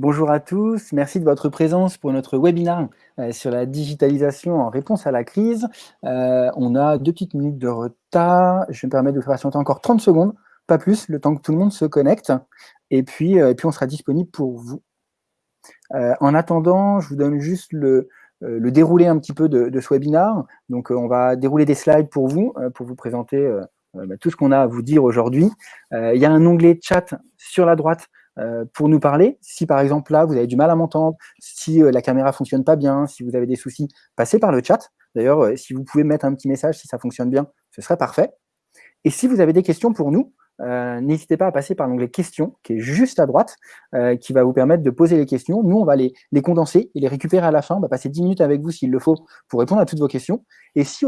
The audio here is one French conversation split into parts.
Bonjour à tous, merci de votre présence pour notre webinaire euh, sur la digitalisation en réponse à la crise. Euh, on a deux petites minutes de retard, je me permettre de vous faire patienter encore 30 secondes, pas plus, le temps que tout le monde se connecte, et puis, euh, on sera disponible pour vous. en attendant, je vous donne juste le, déroulé un petit peu de, de ce webinaire. Donc on va dérouler des slides pour vous, pour vous présenter bah, tout ce qu'on a à vous dire aujourd'hui. Il y a un onglet chat sur la droite euh, pour nous parler. Si par exemple là, vous avez du mal à m'entendre, si euh, la caméra fonctionne pas bien, si vous avez des soucis, passez par le chat. D'ailleurs, euh, si vous pouvez mettre un petit message si ça fonctionne bien, ce serait parfait. Et si vous avez des questions pour nous, n'hésitez pas à passer par l'onglet questions qui est juste à droite, qui va vous permettre de poser les questions. Nous, on va les, les condenser et les récupérer à la fin. On va passer 10 minutes avec vous s'il le faut pour répondre à toutes vos questions. Et si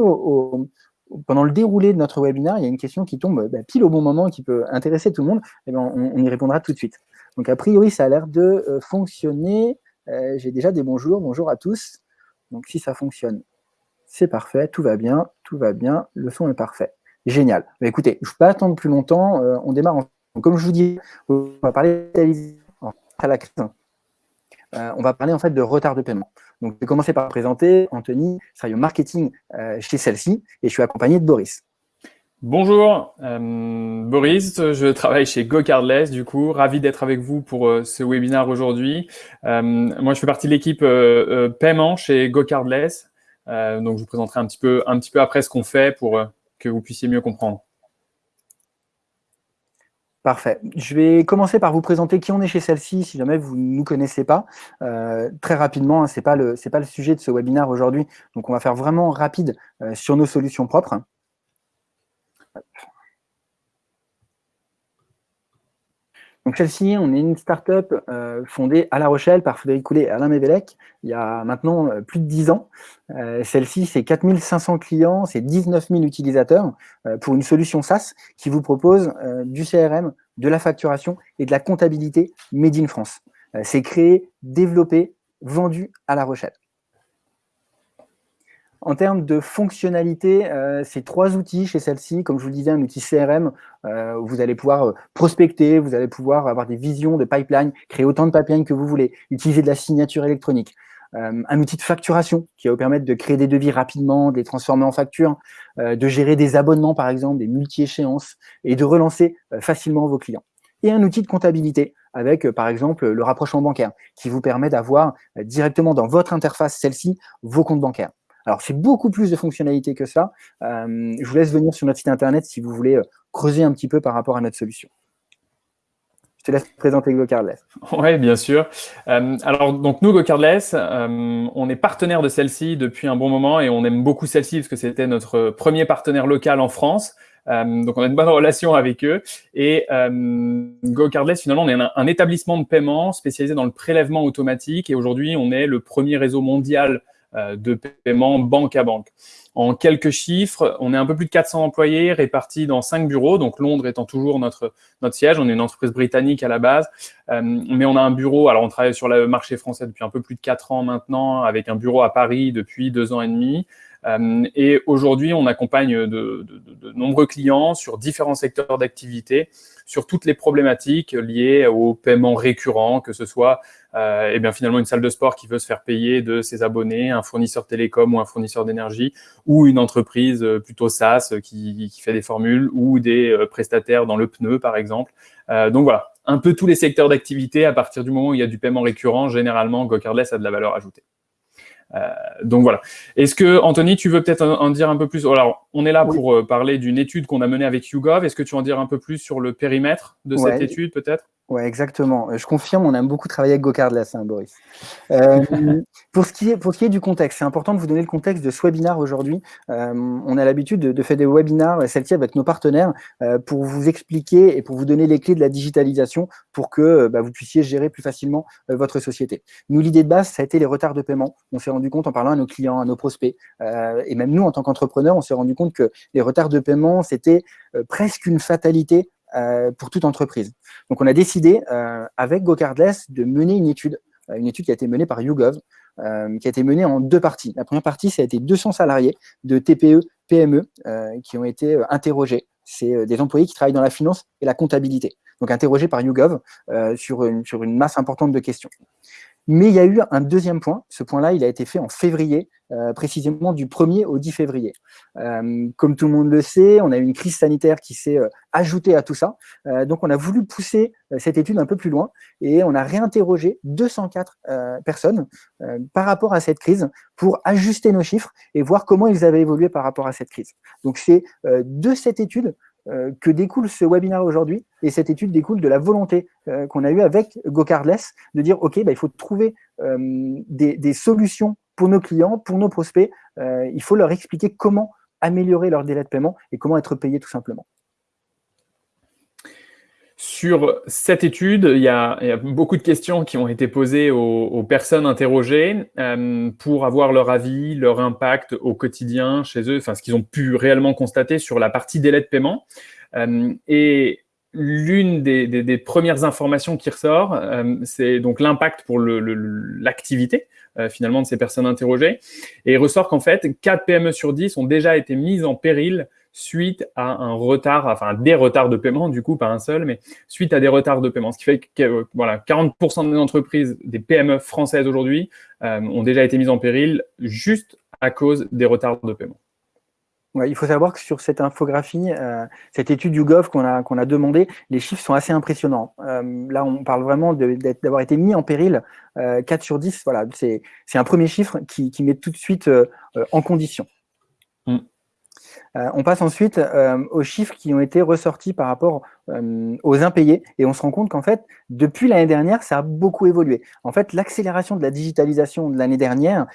pendant le déroulé de notre webinaire, il y a une question qui tombe bah, pile au bon moment, qui peut intéresser tout le monde, eh bien, on, y répondra tout de suite. Donc, a priori, ça a l'air de euh, fonctionner. Euh, j'ai déjà des bonjours. Bonjour à tous. Donc, si ça fonctionne, c'est parfait. Tout va bien. Tout va bien. Le son est parfait. Génial. Mais écoutez, je ne vais pas attendre plus longtemps. Euh, on démarre. Comme je vous dis, on va parler à la crise. on va parler en fait de retard de paiement. Donc, je vais commencer par présenter Anthony, au marketing chez celle-ci et je suis accompagné de Boris. Bonjour, euh, Boris, je travaille chez GoCardless, du coup, ravi d'être avec vous pour euh, ce webinaire aujourd'hui. Euh, moi, je fais partie de l'équipe paiement chez GoCardless, donc je vous présenterai un petit peu, après ce qu'on fait pour que vous puissiez mieux comprendre. Parfait. Je vais commencer par vous présenter qui on est chez celle-ci, si jamais vous ne nous connaissez pas. très rapidement, hein, ce n'est pas, le, pas le sujet de ce webinaire aujourd'hui, donc on va faire vraiment rapide sur nos solutions propres. Donc celle-ci, on est une start-up euh, fondée à La Rochelle par Frédéric Coulet et Alain Mévélec, il y a maintenant euh, plus de 10 ans. Euh, celle-ci, c'est 4500 clients, c'est 19 000 utilisateurs pour une solution SaaS qui vous propose du CRM, de la facturation et de la comptabilité made in France. c'est créé, développé, vendu à La Rochelle. En termes de fonctionnalité, euh, c'est trois outils chez celle-ci. Comme je vous le disais, un outil CRM, euh, vous allez pouvoir euh, prospecter, vous allez pouvoir avoir des visions de pipeline, créer autant de pipeline que vous voulez, utiliser de la signature électronique. un outil de facturation qui va vous permettre de créer des devis rapidement, de les transformer en factures, de gérer des abonnements par exemple, des multi-échéances et de relancer facilement vos clients. Et un outil de comptabilité avec par exemple le rapprochement bancaire qui vous permet d'avoir directement dans votre interface celle-ci vos comptes bancaires. Alors, c'est beaucoup plus de fonctionnalités que ça. Euh, je vous laisse venir sur notre site internet si vous voulez euh, creuser un petit peu par rapport à notre solution. Je te laisse présenter GoCardless. Oui, bien sûr. Euh, alors, donc nous, GoCardless, on est partenaire de celle-ci depuis un bon moment et on aime beaucoup celle-ci parce que c'était notre premier partenaire local en France. donc, on a une bonne relation avec eux. Et GoCardless, finalement, on est un, établissement de paiement spécialisé dans le prélèvement automatique. Et aujourd'hui, on est le premier réseau mondial de paiement banque à banque. En quelques chiffres, on est un peu plus de 400 employés répartis dans cinq bureaux, donc Londres étant toujours notre, notre siège. On est une entreprise britannique à la base, euh, mais on a un bureau, alors on travaille sur le marché français depuis un peu plus de quatre ans maintenant, avec un bureau à Paris depuis deux ans et demi. Euh, et aujourd'hui, on accompagne de, de, de, nombreux clients sur différents secteurs d'activité, sur toutes les problématiques liées au paiement récurrent, que ce soit euh, et bien finalement une salle de sport qui veut se faire payer de ses abonnés, un fournisseur télécom ou un fournisseur d'énergie, ou une entreprise euh, plutôt SaaS qui, qui, fait des formules, ou des euh, prestataires dans le pneu par exemple. Euh, donc voilà, un peu tous les secteurs d'activité, à partir du moment où il y a du paiement récurrent, généralement GoCardless a de la valeur ajoutée. Euh, donc voilà. Est-ce que, Anthony, tu veux peut-être en, dire un peu plus? Alors, on est là pour euh, parler d'une étude qu'on a menée avec YouGov. Est-ce que tu veux en dire un peu plus sur le périmètre de cette étude, peut-être? Oui, exactement. Euh, je confirme, on aime beaucoup travailler avec GoCardless, hein, Boris. Euh, pour, ce qui est, pour ce qui est du contexte, c'est important de vous donner le contexte de ce webinaire aujourd'hui. Euh, on a l'habitude de, de, faire des webinaires, celle-ci avec nos partenaires, euh, pour vous expliquer et pour vous donner les clés de la digitalisation pour que euh, bah, vous puissiez gérer plus facilement euh, votre société. Nous, l'idée de base, ça a été les retards de paiement. On s'est rendu compte en parlant à nos clients, à nos prospects, et même nous, en tant qu'entrepreneurs, on s'est rendu compte que les retards de paiement, c'était presque une fatalité pour toute entreprise. Donc, on a décidé, euh, avec GoCardless, de mener une étude, euh, une étude qui a été menée par YouGov, qui a été menée en deux parties. La première partie, ça a été 200 salariés de TPE, PME qui ont été interrogés. C'est des employés qui travaillent dans la finance et la comptabilité. donc interrogés par YouGov sur une masse importante de questions. Mais il y a eu un deuxième point. Ce point-là, il a été fait en février, euh, précisément du 1er au 10 février. Euh, comme tout le monde le sait, on a eu une crise sanitaire qui s'est euh, ajoutée à tout ça. donc, on a voulu pousser cette étude un peu plus loin et on a réinterrogé 204 personnes par rapport à cette crise pour ajuster nos chiffres et voir comment ils avaient évolué par rapport à cette crise. Donc, c'est de cette étude euh, que découle ce webinaire aujourd'hui. Et cette étude découle de la volonté euh, qu'on a eue avec GoCardless de dire, OK, bah, il faut trouver euh, des, solutions pour nos clients, pour nos prospects. il faut leur expliquer comment améliorer leur délai de paiement et comment être payé tout simplement. Sur cette étude, il y, a, beaucoup de questions qui ont été posées aux, personnes interrogées pour avoir leur avis, leur impact au quotidien chez eux, enfin ce qu'ils ont pu réellement constater sur la partie délai de paiement. et l'une des, premières informations qui ressort, c'est donc l'impact pour l'activité euh, finalement de ces personnes interrogées. Et il ressort qu'en fait, 4 PME sur 10 ont déjà été mises en péril suite à un retard, enfin des retards de paiement, du coup, pas un seul, mais suite à des retards de paiement. Ce qui fait que euh, voilà, 40% des entreprises, des PME françaises aujourd'hui, euh, ont déjà été mises en péril juste à cause des retards de paiement. il faut savoir que sur cette infographie, euh, cette étude YouGov qu'on a, qu'on a demandé, les chiffres sont assez impressionnants. là, on parle vraiment d'avoir été mis en péril. 4 sur 10, voilà, c'est un premier chiffre qui, qui met tout de suite en condition. Euh, on passe ensuite euh, aux chiffres qui ont été ressortis par rapport euh, aux impayés et on se rend compte qu'en fait, depuis l'année dernière, ça a beaucoup évolué. En fait, l'accélération de la digitalisation de l'année dernière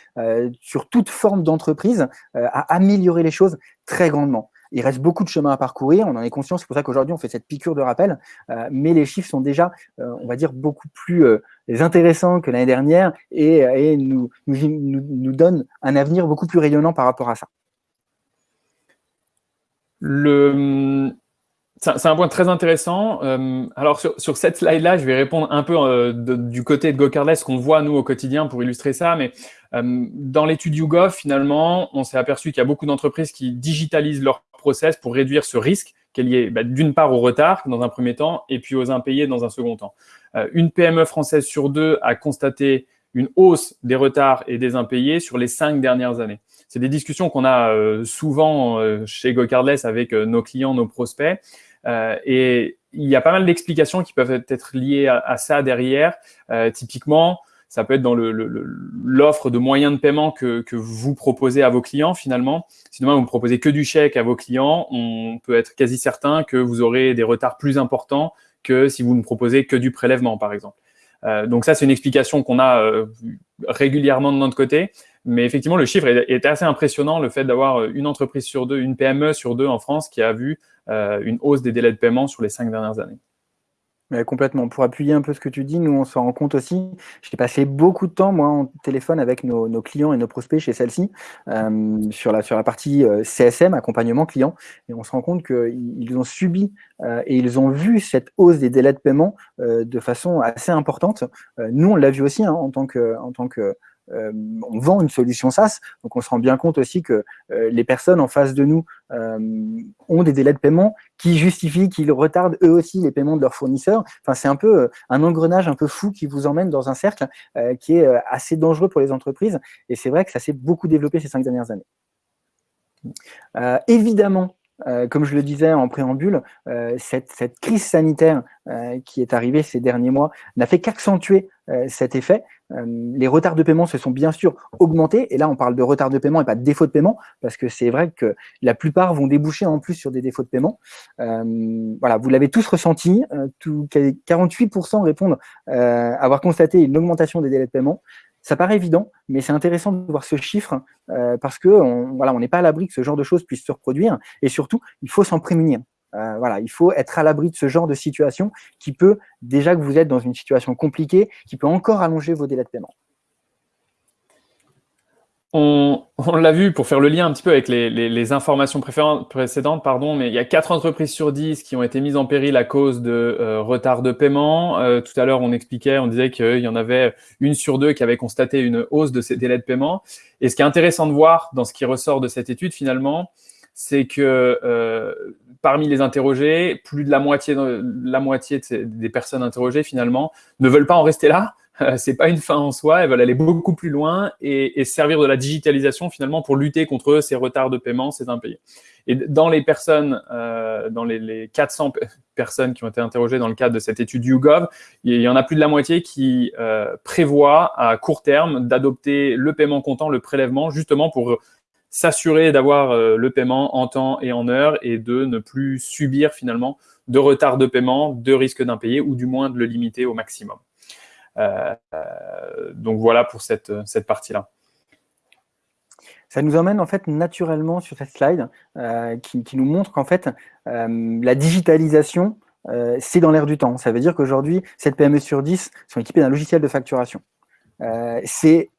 sur toute forme d'entreprise a amélioré les choses très grandement. Il reste beaucoup de chemin à parcourir, on en est conscient, c'est pour ça qu'aujourd'hui on fait cette piqûre de rappel, mais les chiffres sont déjà, on va dire, beaucoup plus intéressants que l'année dernière et, nous donnent un avenir beaucoup plus rayonnant par rapport à ça. C'est un point très intéressant. Euh, alors, sur, cette slide-là, je vais répondre un peu euh, du côté de GoCardless, qu'on voit, nous, au quotidien, pour illustrer ça. Mais euh, dans l'étude YouGov, finalement, on s'est aperçu qu'il y a beaucoup d'entreprises qui digitalisent leur process pour réduire ce risque y ait bah, d'une part au retard, dans un premier temps, et puis aux impayés dans un second temps. une PME française sur deux a constaté une hausse des retards et des impayés sur les cinq dernières années c'est des discussions qu'on a euh, souvent euh, chez GoCardless avec euh, nos clients, nos prospects. et il y a pas mal d'explications qui peuvent être liées à, ça derrière. typiquement, ça peut être dans l'offre de moyens de paiement que, vous proposez à vos clients finalement. Si demain vous proposez que du chèque à vos clients, on peut être quasi certain que vous aurez des retards plus importants que si vous ne proposez que du prélèvement par exemple. Donc ça, c'est une explication qu'on a régulièrement de notre côté. Mais effectivement, le chiffre est, assez impressionnant, le fait d'avoir une entreprise sur deux, une PME sur deux en France qui a vu euh, une hausse des délais de paiement sur les cinq dernières années. Complètement. Pour appuyer un peu ce que tu dis, nous, on s'en rend compte aussi. J'ai passé beaucoup de temps, moi, en téléphone avec nos, clients et nos prospects chez celle-ci, euh, sur, la, partie euh, CSM, accompagnement client. Et on se rend compte qu'ils ont subi et ils ont vu cette hausse des délais de paiement de façon assez importante. nous, on l'a vu aussi hein, en tant que, euh, on vend une solution SaaS, donc on se rend bien compte aussi que euh, les personnes en face de nous euh, ont des délais de paiement qui justifient qu'ils retardent eux aussi les paiements de leurs fournisseurs. Enfin, c'est un peu un engrenage un peu fou qui vous emmène dans un cercle qui est assez dangereux pour les entreprises. Et c'est vrai que ça s'est beaucoup développé ces cinq dernières années. évidemment, comme je le disais en préambule, cette, cette, crise sanitaire qui est arrivée ces derniers mois n'a fait qu'accentuer cet effet. Euh, les retards de paiement se sont bien sûr augmentés, et là on parle de retard de paiement et pas de défaut de paiement, parce que c'est vrai que la plupart vont déboucher en plus sur des défauts de paiement. Euh, voilà, vous l'avez tous ressenti, euh, tout, 48% répondent avoir constaté une augmentation des délais de paiement. Ça paraît évident, mais c'est intéressant de voir ce chiffre parce que voilà, on n'est pas à l'abri que ce genre de choses puisse se reproduire, et surtout, il faut s'en prémunir. Euh, voilà, il faut être à l'abri de ce genre de situation qui peut, déjà que vous êtes dans une situation compliquée, qui peut encore allonger vos délais de paiement. On, l'a vu pour faire le lien un petit peu avec les, informations précédentes, pardon, mais il y a 4 entreprises sur 10 qui ont été mises en péril à cause de euh, retard de paiement. Euh, tout à l'heure, on expliquait, on disait qu'il y en avait une sur deux qui avait constaté une hausse de ces délais de paiement. Et ce qui est intéressant de voir dans ce qui ressort de cette étude, finalement, c'est que euh, parmi les interrogés, plus de la moitié, la moitié des personnes interrogées finalement ne veulent pas en rester là. c'est pas une fin en soi, elles veulent aller beaucoup plus loin et, servir de la digitalisation finalement pour lutter contre ces retards de paiement, ces impayés. Et dans les personnes, euh, dans les, les, 400 personnes qui ont été interrogées dans le cadre de cette étude YouGov, il y en a plus de la moitié qui euh, prévoient à court terme d'adopter le paiement comptant, le prélèvement, justement pour s'assurer d'avoir euh, le paiement en temps et en heure et de ne plus subir finalement de retard de paiement, de risque d'impayé ou du moins de le limiter au maximum. Euh, donc voilà pour cette, partie-là. Ça nous emmène en fait naturellement sur cette slide euh, qui, nous montre qu'en fait euh, la digitalisation euh, c'est dans l'air du temps. Ça veut dire qu'aujourd'hui, 7 PME sur 10 sont équipées d'un logiciel de facturation. c'est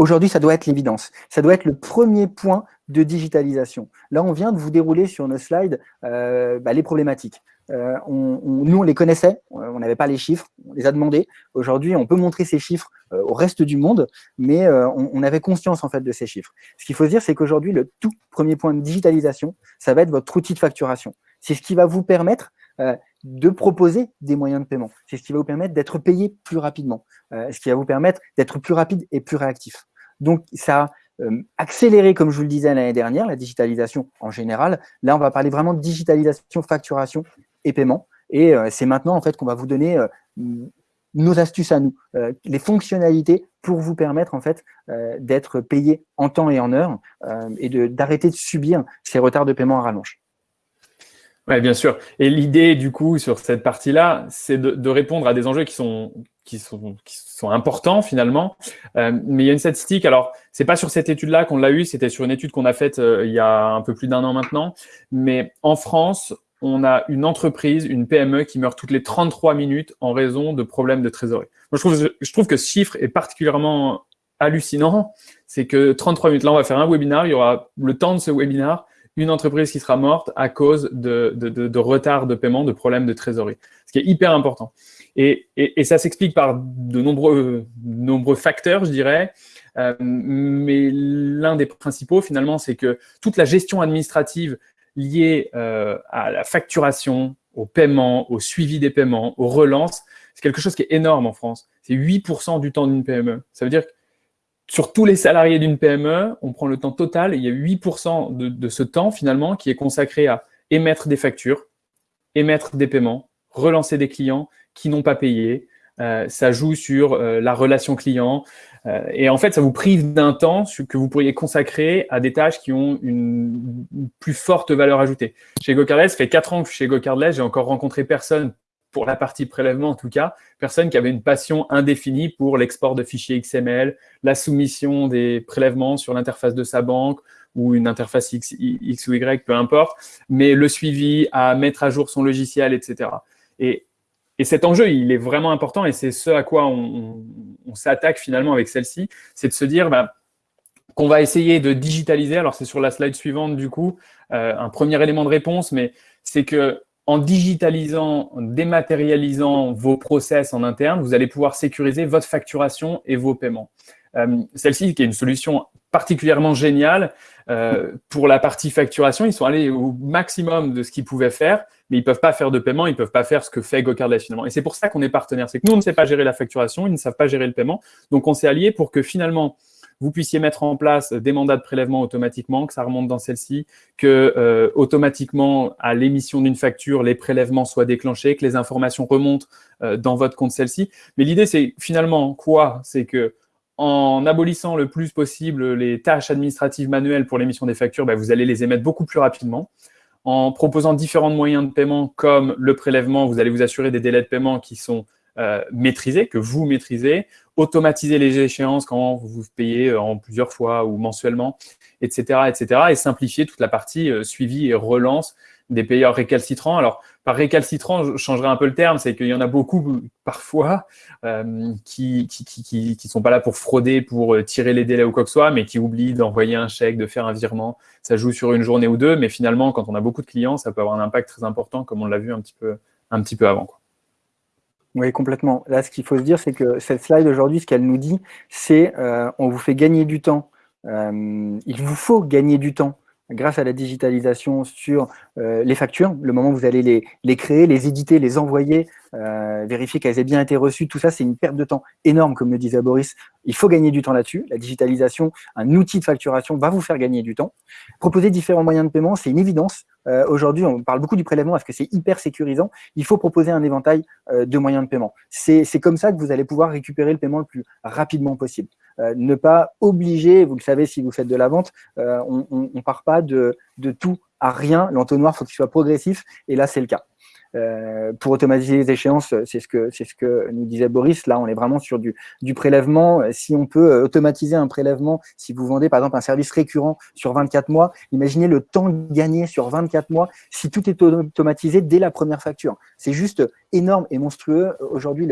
Aujourd'hui, ça doit être l'évidence. Ça doit être le premier point de digitalisation. Là, on vient de vous dérouler sur nos slides bah, les problématiques. Euh, on, nous, on les connaissait, on n'avait pas les chiffres, on les a demandés. Aujourd'hui, on peut montrer ces chiffres euh, au reste du monde, mais euh, on, avait conscience en fait de ces chiffres. Ce qu'il faut se dire, c'est qu'aujourd'hui, le tout premier point de digitalisation, ça va être votre outil de facturation. C'est ce qui va vous permettre de proposer des moyens de paiement. C'est ce qui va vous permettre d'être payé plus rapidement, ce qui va vous permettre d'être plus rapide et plus réactif. Donc, ça a accéléré, comme je vous le disais l'année dernière, la digitalisation en général. Là, on va parler vraiment de digitalisation, facturation et paiement. Et euh, c'est maintenant en fait qu'on va vous donner euh, nos astuces à nous, euh, les fonctionnalités pour vous permettre en fait d'être payé en temps et en heure et d'arrêter de, subir ces retards de paiement à rallonge. Oui, bien sûr. Et l'idée, du coup, sur cette partie-là, c'est de, répondre à des enjeux qui sont, qui sont, importants, finalement. mais il y a une statistique, alors, c'est pas sur cette étude-là qu'on l'a eu, c'était sur une étude qu'on a faite il y a un peu plus d'un an maintenant. Mais en France, on a une entreprise, une PME qui meurt toutes les 33 minutes en raison de problèmes de trésorerie. Je trouve, que ce chiffre est particulièrement hallucinant. C'est que 33 minutes, là, on va faire un webinaire, il y aura le temps de ce webinaire, une entreprise qui sera morte à cause de, retard de paiement, de problèmes de trésorerie. Ce qui est hyper important. Et, ça s'explique par de nombreux, nombreux facteurs, je dirais. Euh, mais l'un des principaux, finalement, c'est que toute la gestion administrative lié euh, à la facturation, au paiement, au suivi des paiements, aux relances, c'est quelque chose qui est énorme en France. C'est 8% du temps d'une PME. Ça veut dire que sur tous les salariés d'une PME, on prend le temps total il y a 8% de, de, ce temps finalement qui est consacré à émettre des factures, émettre des paiements, relancer des clients qui n'ont pas payé. Euh, ça joue sur euh, la relation client, euh, et en fait, ça vous prive d'un temps que vous pourriez consacrer à des tâches qui ont une, plus forte valeur ajoutée. Chez GoCardless, ça fait quatre ans que chez GoCardless, j'ai encore rencontré personne, pour la partie prélèvement en tout cas, personne qui avait une passion indéfinie pour l'export de fichiers XML, la soumission des prélèvements sur l'interface de sa banque ou une interface X, X ou Y, peu importe, mais le suivi, à mettre à jour son logiciel, etc. Et et cet enjeu, il est vraiment important et c'est ce à quoi on, s'attaque finalement avec celle-ci, c'est de se dire bah, qu'on va essayer de digitaliser. Alors, c'est sur la slide suivante, du coup, euh, un premier élément de réponse, mais c'est que en digitalisant, en dématérialisant vos process en interne, vous allez pouvoir sécuriser votre facturation et vos paiements. Euh, celle-ci, qui est une solution particulièrement géniale euh, pour la partie facturation, ils sont allés au maximum de ce qu'ils pouvaient faire, mais ils ne peuvent pas faire de paiement, ils ne peuvent pas faire ce que fait GoCardless finalement. Et c'est pour ça qu'on est partenaire. C'est que nous, on ne sait pas gérer la facturation, ils ne savent pas gérer le paiement. Donc, on s'est alliés pour que finalement, vous puissiez mettre en place des mandats de prélèvement automatiquement, que ça remonte dans celle-ci, que euh, automatiquement, à l'émission d'une facture, les prélèvements soient déclenchés, que les informations remontent euh, dans votre compte celle-ci. Mais l'idée, c'est finalement quoi? C'est que en abolissant le plus possible les tâches administratives manuelles pour l'émission des factures, bah, vous allez les émettre beaucoup plus rapidement en proposant différents moyens de paiement comme le prélèvement, vous allez vous assurer des délais de paiement qui sont euh, maîtrisés, que vous maîtrisez, automatiser les échéances quand vous payez euh, en plusieurs fois ou mensuellement, etc., etc., et simplifier toute la partie euh, suivi et relance des payeurs récalcitrants. Alors, par récalcitrant, je changerai un peu le terme, c'est qu'il y en a beaucoup parfois euh, qui qui, sont pas là pour frauder, pour euh, tirer les délais ou quoi que ce soit, mais qui oublient d'envoyer un chèque, de faire un virement. Ça joue sur une journée ou deux, mais finalement, quand on a beaucoup de clients, ça peut avoir un impact très important, comme on l'a vu un petit peu, un petit peu avant. Oui, complètement. Là, ce qu'il faut se dire, c'est que cette slide aujourd'hui, ce qu'elle nous dit, c'est euh, on vous fait gagner du temps. Il vous faut gagner du temps grâce à la digitalisation sur euh, les factures, le moment où vous allez les, les créer, les éditer, les envoyer, euh, vérifier qu'elles aient bien été reçues, tout ça, c'est une perte de temps énorme, comme le disait Boris. Il faut gagner du temps là-dessus. La digitalisation, un outil de facturation va vous faire gagner du temps. Proposer différents moyens de paiement, c'est une évidence. Euh, Aujourd'hui, on parle beaucoup du prélèvement parce que c'est hyper sécurisant. Il faut proposer un éventail de moyens de paiement. C'est comme ça que vous allez pouvoir récupérer le paiement le plus rapidement possible. Euh, ne pas obliger, vous le savez si vous faites de la vente, euh, on ne part pas de, de tout à rien. L'entonnoir, il faut qu'il soit progressif, et là, c'est le cas. Euh, pour automatiser les échéances, c'est ce que ce que nous disait Boris. Là, on est vraiment sur du, du prélèvement. Si on peut automatiser un prélèvement, si vous vendez par exemple un service récurrent sur 24 mois, imaginez le temps gagné sur 24 mois si tout est automatisé dès la première facture. C'est juste énorme et monstrueux. Aujourd'hui,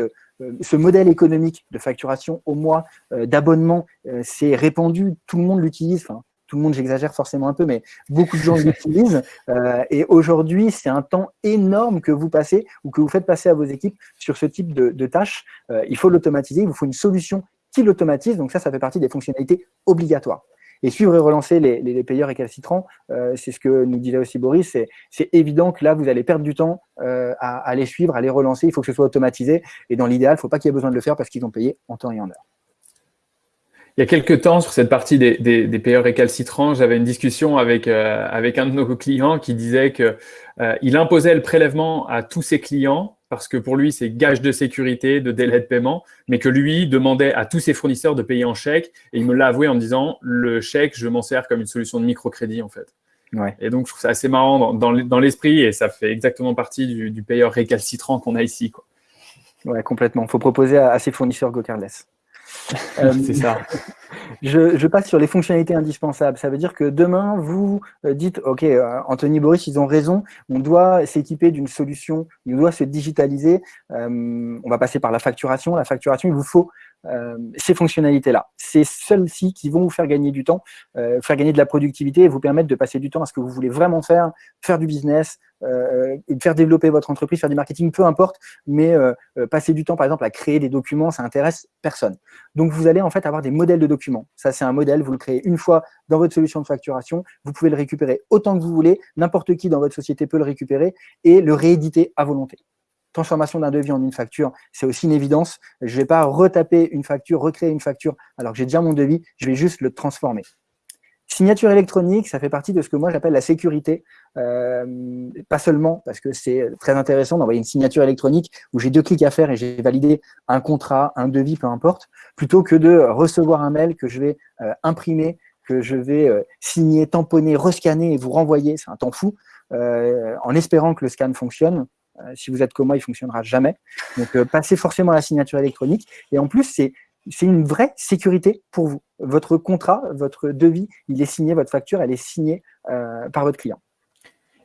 ce modèle économique de facturation au mois, d'abonnement, c'est répandu, tout le monde l'utilise. Enfin, tout le monde, j'exagère forcément un peu, mais beaucoup de gens l'utilisent. Euh, et aujourd'hui, c'est un temps énorme que vous passez ou que vous faites passer à vos équipes sur ce type de, tâches. Euh, il faut l'automatiser, il vous faut une solution qui l'automatise. Donc ça, ça fait partie des fonctionnalités obligatoires. Et suivre et relancer les, payeurs récalcitrants, euh, c'est ce que nous disait aussi Boris, c'est évident que là, vous allez perdre du temps euh, à, les suivre, à les relancer, il faut que ce soit automatisé, et dans l'idéal, il ne faut pas qu'il y ait besoin de le faire parce qu'ils ont payé en temps et en heure. Il y a quelques temps, sur cette partie des, des, des payeurs récalcitrants, j'avais une discussion avec, euh, un de nos clients qui disait qu'il imposait le prélèvement à tous ses clients parce que pour lui, c'est gage de sécurité, de délai de paiement, mais que lui demandait à tous ses fournisseurs de payer en chèque. Et il me l'a avoué en me disant, le chèque, je m'en sers comme une solution de microcrédit, en fait. Ouais. Et donc, je trouve ça assez marrant dans, l'esprit et ça fait exactement partie du, du payeur récalcitrant qu'on a ici. Quoi. Ouais, complètement. Il faut proposer à, à ses fournisseurs GoCardless. Euh, c'est ça. Je, passe sur les fonctionnalités indispensables. Ça veut dire que demain, vous euh, dites, OK, euh, Anthony Boris, ils ont raison, on doit s'équiper d'une solution, on doit se digitaliser, on va passer par la facturation. La facturation, il vous faut ces fonctionnalités-là. C'est celles-ci qui vont vous faire gagner du temps, faire gagner de la productivité et vous permettre de passer du temps à ce que vous voulez vraiment faire, faire du business, euh, faire développer votre entreprise, faire du marketing, peu importe, mais euh, euh, passer du temps, par exemple, à créer des documents, ça intéresse personne. Donc, vous allez en fait avoir des modèles de documents. Ça, c'est un modèle, vous le créez une fois dans votre solution de facturation, vous pouvez le récupérer autant que vous voulez, n'importe qui dans votre société peut le récupérer et le rééditer à volonté transformation d'un devis en une facture, c'est aussi une évidence. Je ne vais pas retaper une facture, recréer une facture alors que j'ai déjà mon devis, je vais juste le transformer. Signature électronique, ça fait partie de ce que moi j'appelle la sécurité. Euh, pas seulement parce que c'est très intéressant d'envoyer une signature électronique où j'ai deux clics à faire et j'ai validé un contrat, un devis, peu importe, plutôt que de recevoir un mail que je vais euh, imprimer, que je vais euh, signer, tamponner, rescanner et vous renvoyer. C'est un temps fou en espérant que le scan fonctionne. Si vous êtes comme moi, il fonctionnera jamais. Donc, passez forcément à la signature électronique. Et en plus, c'est c'est une vraie sécurité pour vous. Votre contrat, votre devis, il est signé, votre facture, elle est signée euh, par votre client.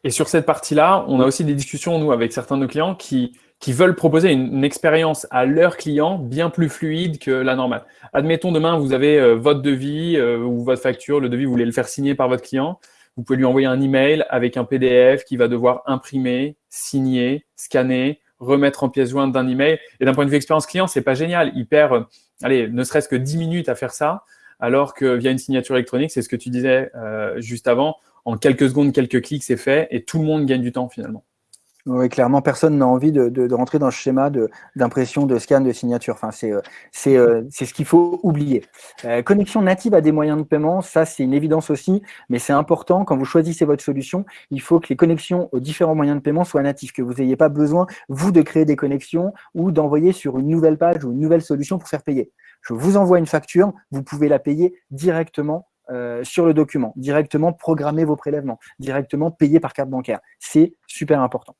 Et sur cette partie-là, on a aussi des discussions, nous, avec certains de nos clients qui, qui veulent proposer une, expérience à leurs clients bien plus fluide que la normale. Admettons, demain, vous avez euh, votre devis euh, ou votre facture, le devis, vous voulez le faire signer par votre client. Vous pouvez lui envoyer un email avec un PDF qui va devoir imprimer, signer, scanner, remettre en pièce jointe d'un email. Et d'un point de vue expérience client, c'est pas génial. Il perd allez, ne serait-ce que 10 minutes à faire ça, alors que via une signature électronique, c'est ce que tu disais euh, juste avant, en quelques secondes, quelques clics, c'est fait et tout le monde gagne du temps finalement. Oui, clairement, personne n'a envie de, de, de, rentrer dans ce schéma d'impression, de, scan, de signature. Enfin, c'est euh, euh, c'est ce qu'il faut oublier. Euh, connexion native à des moyens de paiement, ça c'est une évidence aussi, mais c'est important quand vous choisissez votre solution, il faut que les connexions aux différents moyens de paiement soient natifs, que vous n'ayez pas besoin vous de créer des connexions ou d'envoyer sur une nouvelle page ou une nouvelle solution pour faire payer. Je vous envoie une facture, vous pouvez la payer directement euh, sur le document, directement programmer vos prélèvements, directement payer par carte bancaire. C'est super important.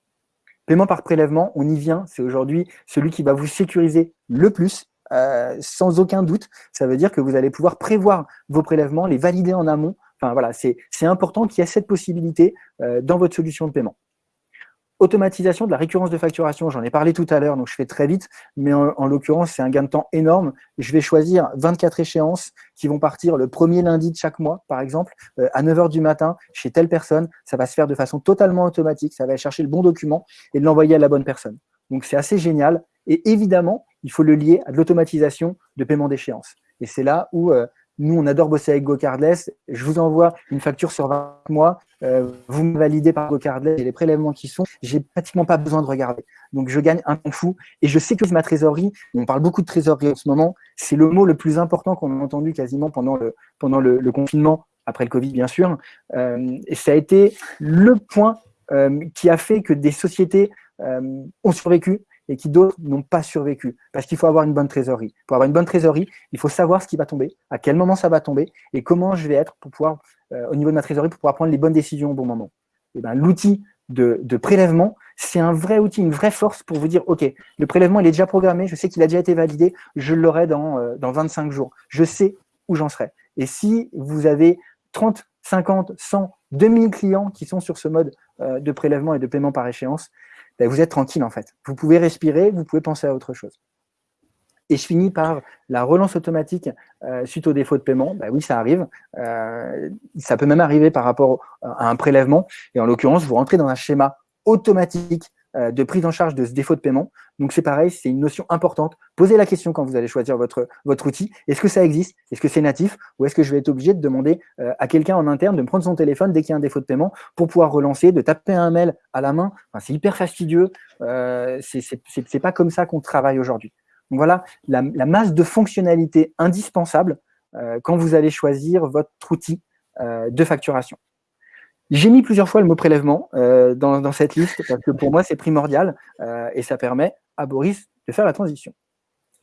Paiement par prélèvement, on y vient, c'est aujourd'hui celui qui va vous sécuriser le plus, euh, sans aucun doute. Ça veut dire que vous allez pouvoir prévoir vos prélèvements, les valider en amont. Enfin voilà, c'est important qu'il y ait cette possibilité euh, dans votre solution de paiement. Automatisation de la récurrence de facturation, j'en ai parlé tout à l'heure, donc je fais très vite, mais en, l'occurrence, c'est un gain de temps énorme. Je vais choisir 24 échéances qui vont partir le premier lundi de chaque mois, par exemple, euh, à 9h du matin, chez telle personne. Ça va se faire de façon totalement automatique, ça va chercher le bon document et l'envoyer à la bonne personne. Donc c'est assez génial. Et évidemment, il faut le lier à de l'automatisation de paiement d'échéance. Et c'est là où euh, nous, on adore bosser avec GoCardless. Je vous envoie une facture sur 20 mois. Euh, vous me validez par GoCardless et les prélèvements qui sont. J'ai pratiquement pas besoin de regarder. Donc, je gagne un temps fou. Et je sais que ma trésorerie, on parle beaucoup de trésorerie en ce moment, c'est le mot le plus important qu'on a entendu quasiment pendant le, confinement, après le Covid, bien sûr. Euh, ça a été le point euh, qui a fait que des sociétés ont survécu et qui d'autres n'ont pas survécu. Parce qu'il faut avoir une bonne trésorerie. Pour avoir une bonne trésorerie, il faut savoir ce qui va tomber, à quel moment ça va tomber et comment je vais être pour pouvoir, euh, au niveau de ma trésorerie, pour pouvoir prendre les bonnes décisions au bon moment. Et ben, L'outil de, de, prélèvement, c'est un vrai outil, une vraie force pour vous dire, OK, le prélèvement, il est déjà programmé, je sais qu'il a déjà été validé, je l'aurai dans, euh, dans 25 jours. Je sais où j'en serai. Et si vous avez 30, 50, 100, 2000 clients qui sont sur ce mode euh, de prélèvement et de paiement par échéance, ben, vous êtes tranquille en fait. Vous pouvez respirer, vous pouvez penser à autre chose. Et je finis par la relance automatique euh, suite au défaut de paiement. Ben oui, ça arrive. Euh, ça peut même arriver par rapport à un prélèvement. Et en l'occurrence, vous rentrez dans un schéma automatique de prise en charge de ce défaut de paiement. Donc c'est pareil, c'est une notion importante. Posez la question quand vous allez choisir votre, votre outil. Est-ce que ça existe? Est-ce que c'est natif? Ou est-ce que je vais être obligé de demander euh, à quelqu'un en interne de me prendre son téléphone dès qu'il y a un défaut de paiement pour pouvoir relancer, de taper un mail à la main? C'est hyper fastidieux. Euh, c'est pas comme ça qu'on travaille aujourd'hui. Donc voilà la, la, masse de fonctionnalités indispensables euh, quand vous allez choisir votre outil de facturation. J'ai mis plusieurs fois le mot prélèvement euh, dans, cette liste parce que pour moi, c'est primordial euh, et ça permet à Boris de faire la transition.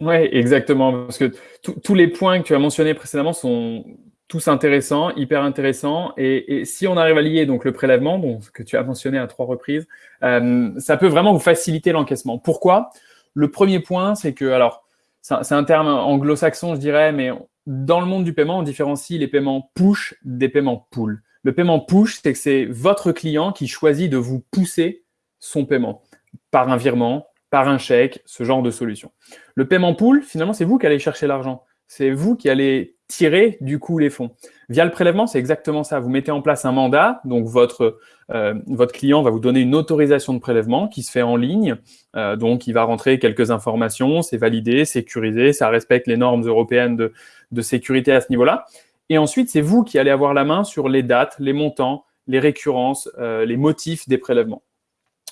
Oui, exactement. Parce que tous les points que tu as mentionnés précédemment sont tous intéressants, hyper intéressants. Et, si on arrive à lier donc le prélèvement, bon, que tu as mentionné à trois reprises, euh, ça peut vraiment vous faciliter l'encaissement. Pourquoi? Le premier point, c'est que, alors, c'est un terme anglo-saxon, je dirais, mais dans le monde du paiement, on différencie les paiements push des paiements pull. Le paiement push, c'est que c'est votre client qui choisit de vous pousser son paiement par un virement, par un chèque, ce genre de solution. Le paiement pool, finalement, c'est vous qui allez chercher l'argent. C'est vous qui allez tirer du coup les fonds. Via le prélèvement, c'est exactement ça. Vous mettez en place un mandat, donc votre, euh, client va vous donner une autorisation de prélèvement qui se fait en ligne. Euh, donc, il va rentrer quelques informations, c'est validé, sécurisé, ça respecte les normes européennes de, de sécurité à ce niveau-là. Et ensuite, c'est vous qui allez avoir la main sur les dates, les montants, les récurrences, euh, les motifs des prélèvements.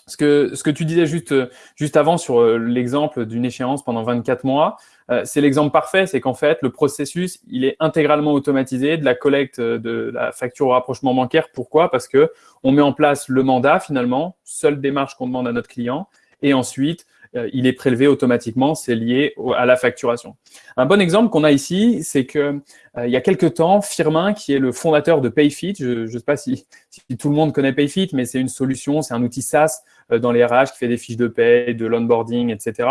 Ce que, ce tu disais juste, avant sur euh, l'exemple d'une échéance pendant 24 mois, euh, c'est l'exemple parfait, c'est qu'en fait, le processus, il est intégralement automatisé de la collecte de la facture au rapprochement bancaire. Pourquoi? Parce que on met en place le mandat, finalement, seule démarche qu'on demande à notre client, et ensuite, il est prélevé automatiquement, c'est lié à la facturation. Un bon exemple qu'on a ici, c'est que euh, il y a quelques temps, Firmin, qui est le fondateur de PayFit, je ne sais pas si, tout le monde connaît PayFit, mais c'est une solution, c'est un outil SaaS euh, dans les RH qui fait des fiches de paie, de l'onboarding, etc.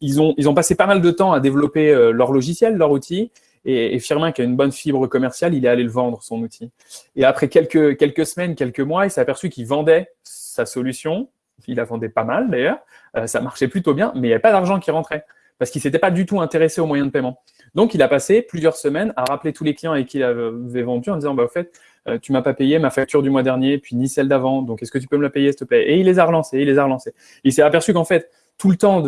ils, ont, ils ont passé pas mal de temps à développer leur logiciel, leur outil, et, Firmin, qui a une bonne fibre commerciale, il est allé le vendre, son outil. Et après quelques, quelques semaines, quelques mois, il s'est aperçu qu'il vendait sa solution il la vendait pas mal d'ailleurs, euh, ça marchait plutôt bien, mais il n'y avait pas d'argent qui rentrait parce qu'il ne s'était pas du tout intéressé aux moyens de paiement. Donc, il a passé plusieurs semaines à rappeler tous les clients avec qui il avait vendu en disant, bah, au fait, euh, tu m'as pas payé ma facture du mois dernier, puis ni celle d'avant, donc est-ce que tu peux me la payer, s'il te plaît? Et il les a relancés, il les a relancés. Il s'est aperçu qu'en fait, tout le temps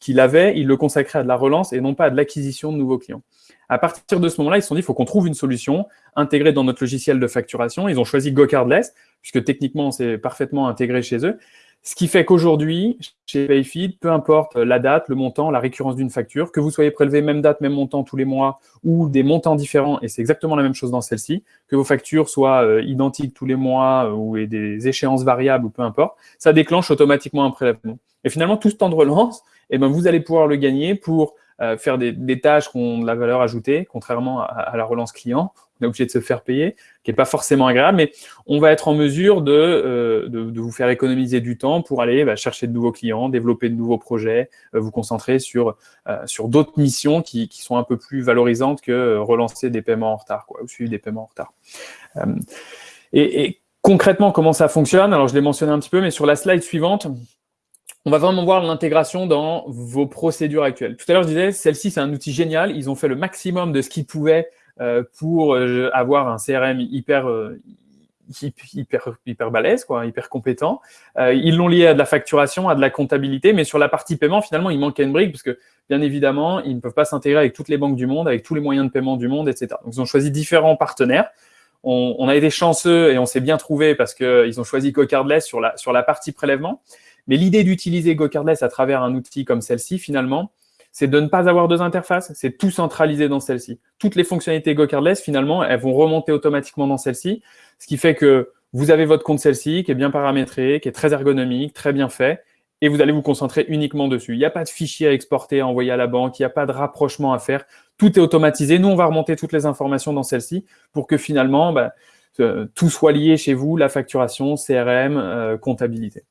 qu'il avait, il le consacrait à de la relance et non pas à de l'acquisition de nouveaux clients. À partir de ce moment-là, ils se sont dit, il faut qu'on trouve une solution intégrée dans notre logiciel de facturation. Ils ont choisi GoCardless, puisque techniquement, c'est parfaitement intégré chez eux. Ce qui fait qu'aujourd'hui, chez Payfeed, peu importe la date, le montant, la récurrence d'une facture, que vous soyez prélevé même date, même montant tous les mois ou des montants différents, et c'est exactement la même chose dans celle-ci, que vos factures soient euh, identiques tous les mois euh, ou des échéances variables ou peu importe, ça déclenche automatiquement un prélèvement. Et finalement, tout ce temps de relance, eh ben, vous allez pouvoir le gagner pour euh, faire des, tâches qui ont de la valeur ajoutée, contrairement à la relance client on est obligé de se faire payer, qui n'est pas forcément agréable, mais on va être en mesure de, euh, de, vous faire économiser du temps pour aller bah, chercher de nouveaux clients, développer de nouveaux projets, euh, vous concentrer sur, euh, sur d'autres missions qui, qui, sont un peu plus valorisantes que relancer des paiements en retard, quoi, ou suivre des paiements en retard. Et, et, concrètement, comment ça fonctionne? Alors, je l'ai mentionné un petit peu, mais sur la slide suivante, on va vraiment voir l'intégration dans vos procédures actuelles. Tout à l'heure, je disais, celle-ci, c'est un outil génial. Ils ont fait le maximum de ce qu'ils pouvaient euh, pour euh, avoir un CRM hyper, euh, hyper, hyper balèze, quoi, hyper compétent. Euh, ils l'ont lié à de la facturation, à de la comptabilité, mais sur la partie paiement, finalement, il manquait une brique parce que, bien évidemment, ils ne peuvent pas s'intégrer avec toutes les banques du monde, avec tous les moyens de paiement du monde, etc. Donc, ils ont choisi différents partenaires. On, a été chanceux et on s'est bien trouvé parce qu'ils ont choisi GoCardless sur la, sur la partie prélèvement. Mais l'idée d'utiliser GoCardless à travers un outil comme celle-ci, finalement, c'est de ne pas avoir deux interfaces, c'est tout centraliser dans celle-ci. Toutes les fonctionnalités GoCardless, finalement, elles vont remonter automatiquement dans celle-ci, ce qui fait que vous avez votre compte celle-ci qui est bien paramétré, qui est très ergonomique, très bien fait, et vous allez vous concentrer uniquement dessus. Il n'y a pas de fichier à exporter, à envoyer à la banque, il n'y a pas de rapprochement à faire. Tout est automatisé. Nous, on va remonter toutes les informations dans celle-ci pour que finalement, bah, euh, tout soit lié chez vous, la facturation, CRM, euh, comptabilité.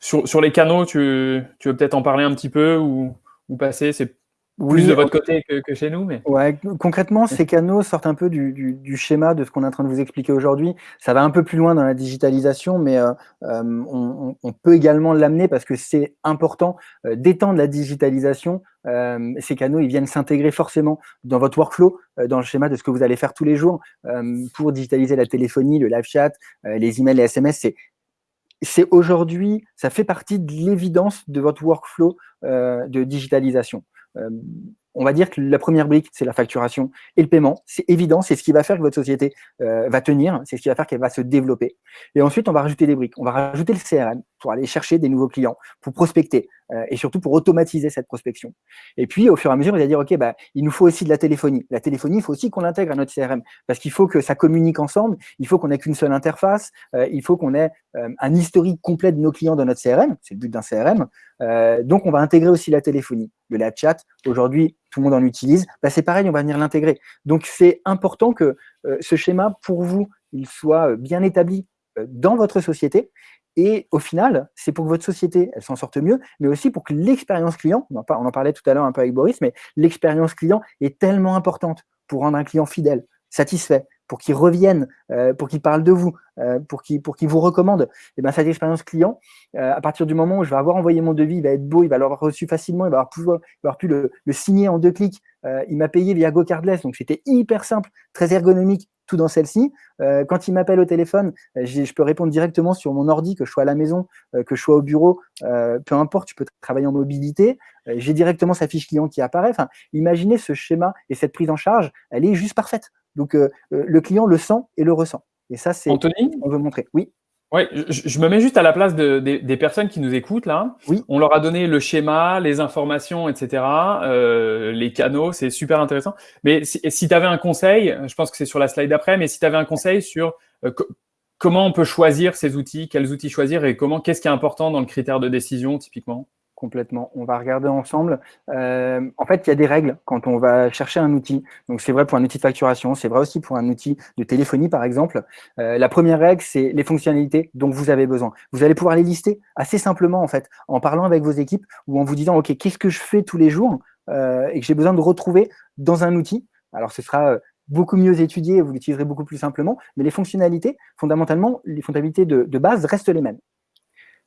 Sur, les canaux, tu, veux peut-être en parler un petit peu ou, passer? C'est plus de votre côté que, chez nous. Mais... Ouais, concrètement, ces canaux sortent un peu du, schéma de ce qu'on est en train de vous expliquer aujourd'hui. Ça va un peu plus loin dans la digitalisation, mais euh, euh, on, peut également l'amener parce que c'est important euh, d'étendre la digitalisation. ces canaux, ils viennent s'intégrer forcément dans votre workflow, dans le schéma de ce que vous allez faire tous les jours pour digitaliser la téléphonie, le live chat, les emails, les SMS. C'est aujourd'hui, ça fait partie de l'évidence de votre workflow euh, de digitalisation. Euh, on va dire que la première brique, c'est la facturation et le paiement. C'est évident, c'est ce qui va faire que votre société euh, va tenir, c'est ce qui va faire qu'elle va se développer. Et ensuite, on va rajouter des briques. On va rajouter le CRM pour aller chercher des nouveaux clients, pour prospecter euh, et surtout pour automatiser cette prospection. Et puis, au fur et à mesure, il va dire, OK, bah, il nous faut aussi de la téléphonie. La téléphonie, il faut aussi qu'on l'intègre à notre CRM parce qu'il faut que ça communique ensemble, il faut qu'on ait qu'une seule interface, euh, il faut qu'on ait un historique complet de nos clients dans notre CRM. C'est le but d'un CRM. donc, on va intégrer aussi la téléphonie. Le live chat, aujourd'hui, tout le monde en utilise, bah, c'est pareil, on va venir l'intégrer. Donc, c'est important que euh, ce schéma, pour vous, il soit euh, bien établi euh, dans votre société. Et au final, c'est pour que votre société elle s'en sorte mieux, mais aussi pour que l'expérience client, on en parlait tout à l'heure un peu avec Boris, mais l'expérience client est tellement importante pour rendre un client fidèle, satisfait, pour qu'il revienne, euh, pour qu'il parle de vous, euh, pour qu'il pour qu'il vous recommande, et eh ben cette expérience client, euh, à partir du moment où je vais avoir envoyé mon devis, il va être beau, il va l'avoir reçu facilement, il va avoir pu, il va avoir pu le, le signer en deux clics. il m'a payé via GoCardless, donc c'était hyper simple, très ergonomique, tout dans celle-ci. quand il m'appelle au téléphone, je peux répondre directement sur mon ordi, que je sois à la maison, que je sois au bureau, peu importe, tu peux travailler en mobilité. J'ai directement sa fiche client qui apparaît. Enfin, imaginez ce schéma et cette prise en charge, elle est juste parfaite. Donc, euh, euh, le client le sent et le ressent. Et ça, c'est ce qu'on veut montrer. Oui. Oui, je, me mets juste à la place des personnes qui nous écoutent là. Oui. On leur a donné le schéma, les informations, etc., euh, les canaux, c'est super intéressant. Mais si, tu avais un conseil, je pense que c'est sur la slide d'après, mais si tu avais un conseil sur comment on peut choisir ces outils, quels outils choisir et comment, qu'est-ce qui est important dans le critère de décision typiquement? Complètement. On va regarder ensemble. Euh, en fait, il y a des règles quand on va chercher un outil. Donc, c'est vrai pour un outil de facturation, c'est vrai aussi pour un outil de téléphonie, par exemple. Euh, la première règle, c'est les fonctionnalités dont vous avez besoin. Vous allez pouvoir les lister assez simplement, en fait, en parlant avec vos équipes ou en vous disant, OK, qu'est-ce que je fais tous les jours euh, et que j'ai besoin de retrouver dans un outil. Alors, ce sera beaucoup mieux étudié vous l'utiliserez beaucoup plus simplement, mais les fonctionnalités, fondamentalement, les fonctionnalités de base restent les mêmes.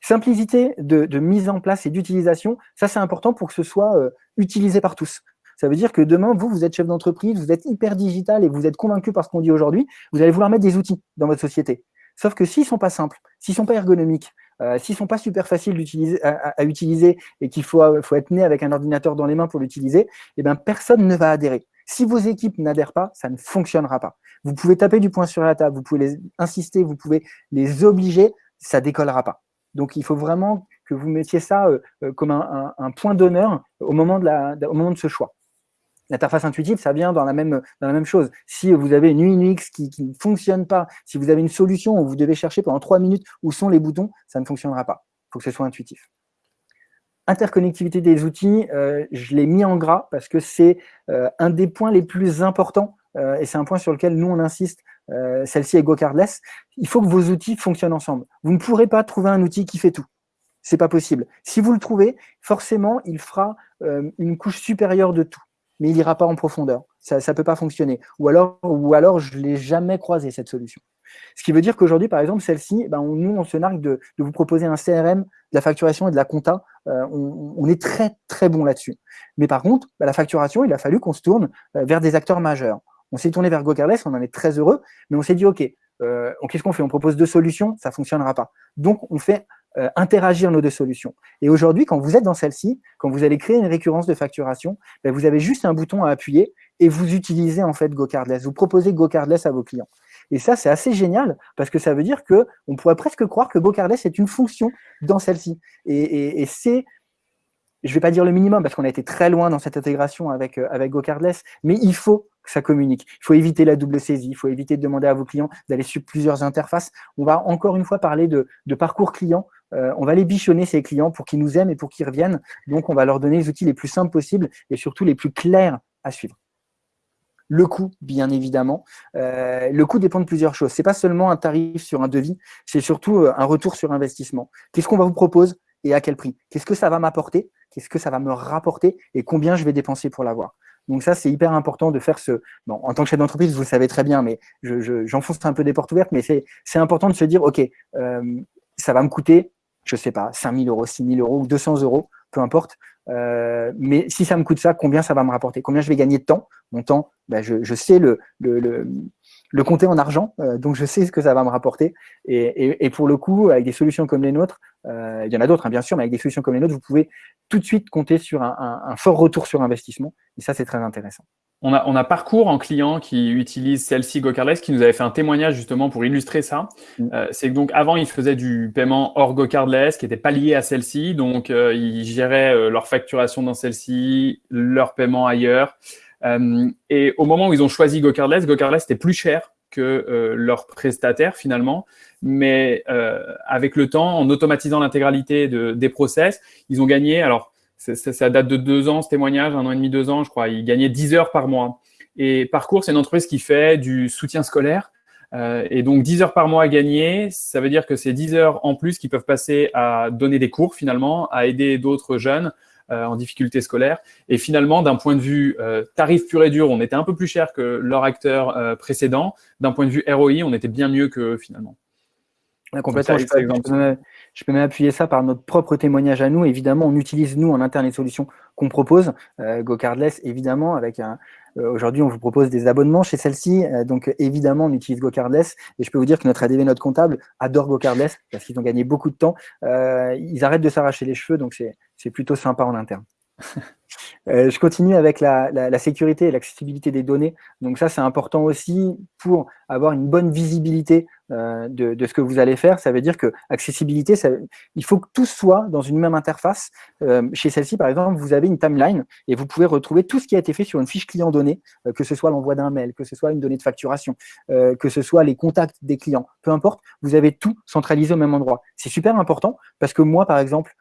Simplicité de, mise en place et d'utilisation, ça c'est important pour que ce soit euh, utilisé par tous. Ça veut dire que demain, vous, vous êtes chef d'entreprise, vous êtes hyper digital et vous êtes convaincu par ce qu'on dit aujourd'hui, vous allez vouloir mettre des outils dans votre société. Sauf que s'ils ne sont pas simples, s'ils ne sont pas ergonomiques, euh, s'ils ne sont pas super faciles à, utiliser et qu'il faut, faut, être né avec un ordinateur dans les mains pour l'utiliser, eh ben, personne ne va adhérer. Si vos équipes n'adhèrent pas, ça ne fonctionnera pas. Vous pouvez taper du poing sur la table, vous pouvez les insister, vous pouvez les obliger, ça décollera pas. Donc, il faut vraiment que vous mettiez ça euh, euh, comme un, point d'honneur au, moment de ce choix. L'interface intuitive, ça vient dans la, même, chose. Si vous avez une UX qui, ne fonctionne pas, si vous avez une solution où vous devez chercher pendant trois minutes où sont les boutons, ça ne fonctionnera pas. Il faut que ce soit intuitif. Interconnectivité des outils, euh, je l'ai mis en gras parce que c'est un des points les plus importants et c'est un point sur lequel nous, on insiste euh, celle-ci est GoCardless, il faut que vos outils fonctionnent ensemble. Vous ne pourrez pas trouver un outil qui fait tout. C'est pas possible. Si vous le trouvez, forcément, il fera euh, une couche supérieure de tout, mais il n'ira pas en profondeur. Ça ne peut pas fonctionner. Ou alors, je ne l'ai jamais croisé, cette solution. Ce qui veut dire qu'aujourd'hui, par exemple, celle-ci, ben, nous, on se nargue de, vous proposer un CRM, de la facturation et de la compta. Euh, on, est très, très bon là-dessus. Mais par contre, ben, la facturation, il a fallu qu'on se tourne vers des acteurs majeurs. On s'est tourné vers GoCardless, on en est très heureux, mais on s'est dit, OK, euh, qu'est-ce qu'on fait? On propose deux solutions, ça ne fonctionnera pas. Donc, on fait euh, interagir nos deux solutions. Et aujourd'hui, quand vous êtes dans celle-ci, quand vous allez créer une récurrence de facturation, ben, vous avez juste un bouton à appuyer et vous utilisez en fait GoCardless. Vous proposez GoCardless à vos clients. Et ça, c'est assez génial parce que ça veut dire que on pourrait presque croire que GoCardless est une fonction dans celle-ci. Et, c'est, je ne vais pas dire le minimum parce qu'on a été très loin dans cette intégration avec, euh, avec GoCardless, mais il faut ça communique. Il faut éviter la double saisie, il faut éviter de demander à vos clients d'aller sur plusieurs interfaces. On va encore une fois parler de, parcours client euh, on va les bichonner, ces clients, pour qu'ils nous aiment et pour qu'ils reviennent. Donc, on va leur donner les outils les plus simples possibles et surtout les plus clairs à suivre. Le coût, bien évidemment. Euh, le coût dépend de plusieurs choses. Ce n'est pas seulement un tarif sur un devis, c'est surtout euh, un retour sur investissement. Qu'est-ce qu'on va vous proposer et à quel prix? Qu'est-ce que ça va m'apporter? Qu'est-ce que ça va me rapporter? Et combien je vais dépenser pour l'avoir? Donc ça, c'est hyper important de faire ce... en tant que chef d'entreprise, vous le savez très bien, mais j'enfonce un peu des portes ouvertes, mais c'est important de se dire, OK, ça va me coûter je sais pas, 5 000 euros, 6 000 euros ou 200 euros, peu importe. Euh, mais si ça me coûte ça, combien ça va me rapporter? Combien je vais gagner de temps? Mon temps, ben je, sais le, le, compter en argent, euh, donc je sais ce que ça va me rapporter. Et, et, pour le coup, avec des solutions comme les nôtres, euh, il y en a d'autres, hein, bien sûr, mais avec des solutions comme les nôtres, vous pouvez tout de suite compter sur un, un fort retour sur investissement. Et ça, c'est très intéressant. On a, on a Parcours en client qui utilise celle-ci GoCardless qui nous avait fait un témoignage justement pour illustrer ça. Mm. Euh, c'est que donc avant, ils faisaient du paiement hors GoCardless qui n'était pas lié à celle-ci. Donc, euh, ils géraient euh, leur facturation dans celle-ci, leur paiement ailleurs. Et au moment où ils ont choisi GoCardless, GoCardless était plus cher que leur prestataire finalement. Mais avec le temps, en automatisant l'intégralité de, des process, ils ont gagné. Alors, ça, date de deux ans, ce témoignage, un an et demi, deux ans, je crois. Il gagnait 10 heures par mois. Et Parcours, c'est une entreprise qui fait du soutien scolaire. Euh, et donc, 10 heures par mois à gagner, ça veut dire que c'est 10 heures en plus qui peuvent passer à donner des cours, finalement, à aider d'autres jeunes euh, en difficulté scolaire. Et finalement, d'un point de vue euh, tarif pur et dur, on était un peu plus cher que leur acteur précédent. D'un point de vue ROI, on était bien mieux que finalement. complètement. Je peux même appuyer ça par notre propre témoignage à nous. Évidemment, on utilise, nous, en interne, les solutions qu'on propose. Euh, GoCardless, évidemment, avec un... Euh, aujourd'hui, on vous propose des abonnements chez celle-ci. Euh, donc, évidemment, on utilise GoCardless. Et je peux vous dire que notre ADV, notre comptable, adore GoCardless parce qu'ils ont gagné beaucoup de temps. ils arrêtent de s'arracher les cheveux, donc c'est plutôt sympa en interne. Euh, je continue avec la, sécurité et l'accessibilité des données. Donc ça, c'est important aussi pour avoir une bonne visibilité euh, de, ce que vous allez faire. Ça veut dire que accessibilité, il faut que tout soit dans une même interface. Euh, chez celle-ci, par exemple, vous avez une timeline et vous pouvez retrouver tout ce qui a été fait sur une fiche client donnée, que ce soit l'envoi d'un mail, que ce soit une donnée de facturation, que ce soit les contacts des clients. Peu importe, vous avez tout centralisé au même endroit. C'est super important parce que moi, par exemple,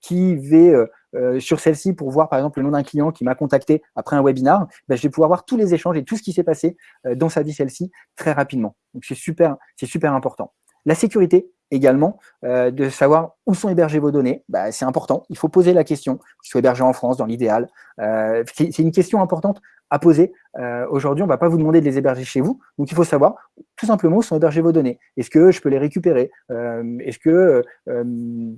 qui vais euh, sur celle-ci pour voir par exemple le nom d'un client qui m'a contacté après un webinar, ben, je vais pouvoir voir tous les échanges et tout ce qui s'est passé euh, dans sa vie celle-ci très rapidement. Donc c'est super, super important. La sécurité également, euh, de savoir où sont hébergées vos données, ben, c'est important. Il faut poser la question, qu'ils soient hébergés en France dans l'idéal. c'est une question importante à poser. Aujourd'hui, on ne va pas vous demander de les héberger chez vous, donc il faut savoir tout simplement où sont hébergées vos données. Est-ce que je peux les récupérer? Est-ce que euh,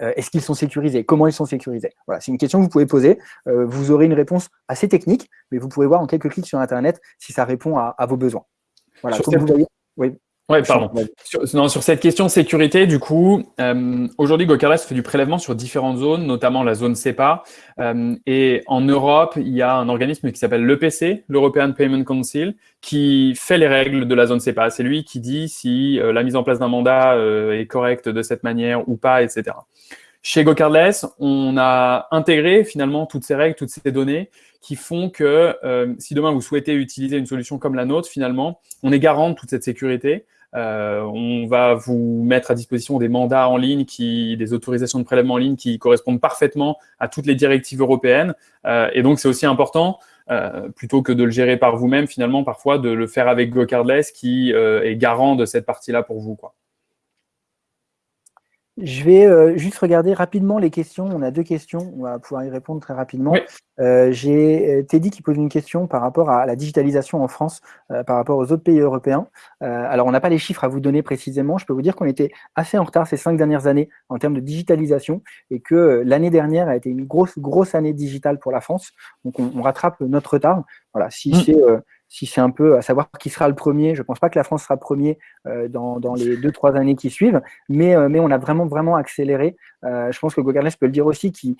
est-ce qu'ils sont sécurisés? Comment ils sont sécurisés? Voilà, c'est une question que vous pouvez poser. Euh, vous aurez une réponse assez technique, mais vous pouvez voir en quelques clics sur Internet si ça répond à, vos besoins. Voilà, sur vous voyez. Oui. Ouais, pardon. Sur, sur, cette question sécurité, du coup, euh, aujourd'hui, GoCardless fait du prélèvement sur différentes zones, notamment la zone CEPA. et en Europe, il y a un organisme qui s'appelle l'EPC, l'European Payment Council, qui fait les règles de la zone CEPA. C'est lui qui dit si la mise en place d'un mandat est correcte de cette manière ou pas, etc. Chez GoCardless, on a intégré finalement toutes ces règles, toutes ces données qui font que euh, si demain vous souhaitez utiliser une solution comme la nôtre, finalement, on est garant de toute cette sécurité. Euh, on va vous mettre à disposition des mandats en ligne, qui, des autorisations de prélèvement en ligne qui correspondent parfaitement à toutes les directives européennes. Euh, et donc, c'est aussi important, plutôt que de le gérer par vous-même, finalement, parfois, de le faire avec GoCardless qui est garant de cette partie-là pour vous. Quoi. Je vais euh, juste regarder rapidement les questions. On a deux questions, on va pouvoir y répondre très rapidement. Euh, j'ai euh, Teddy qui pose une question par rapport à la digitalisation en France, par rapport aux autres pays européens. alors, on n'a pas les chiffres à vous donner précisément. Je peux vous dire qu'on était assez en retard ces cinq dernières années en termes de digitalisation et que l'année dernière a été une grosse, grosse année digitale pour la France. Donc, on, rattrape notre retard. Voilà, si mm. c'est si c'est un peu à savoir qui sera le premier. Je ne pense pas que la France sera premier dans, dans, les deux, trois années qui suivent, mais, mais on a vraiment, vraiment accéléré. je pense que Gogardless peut le dire aussi, qui,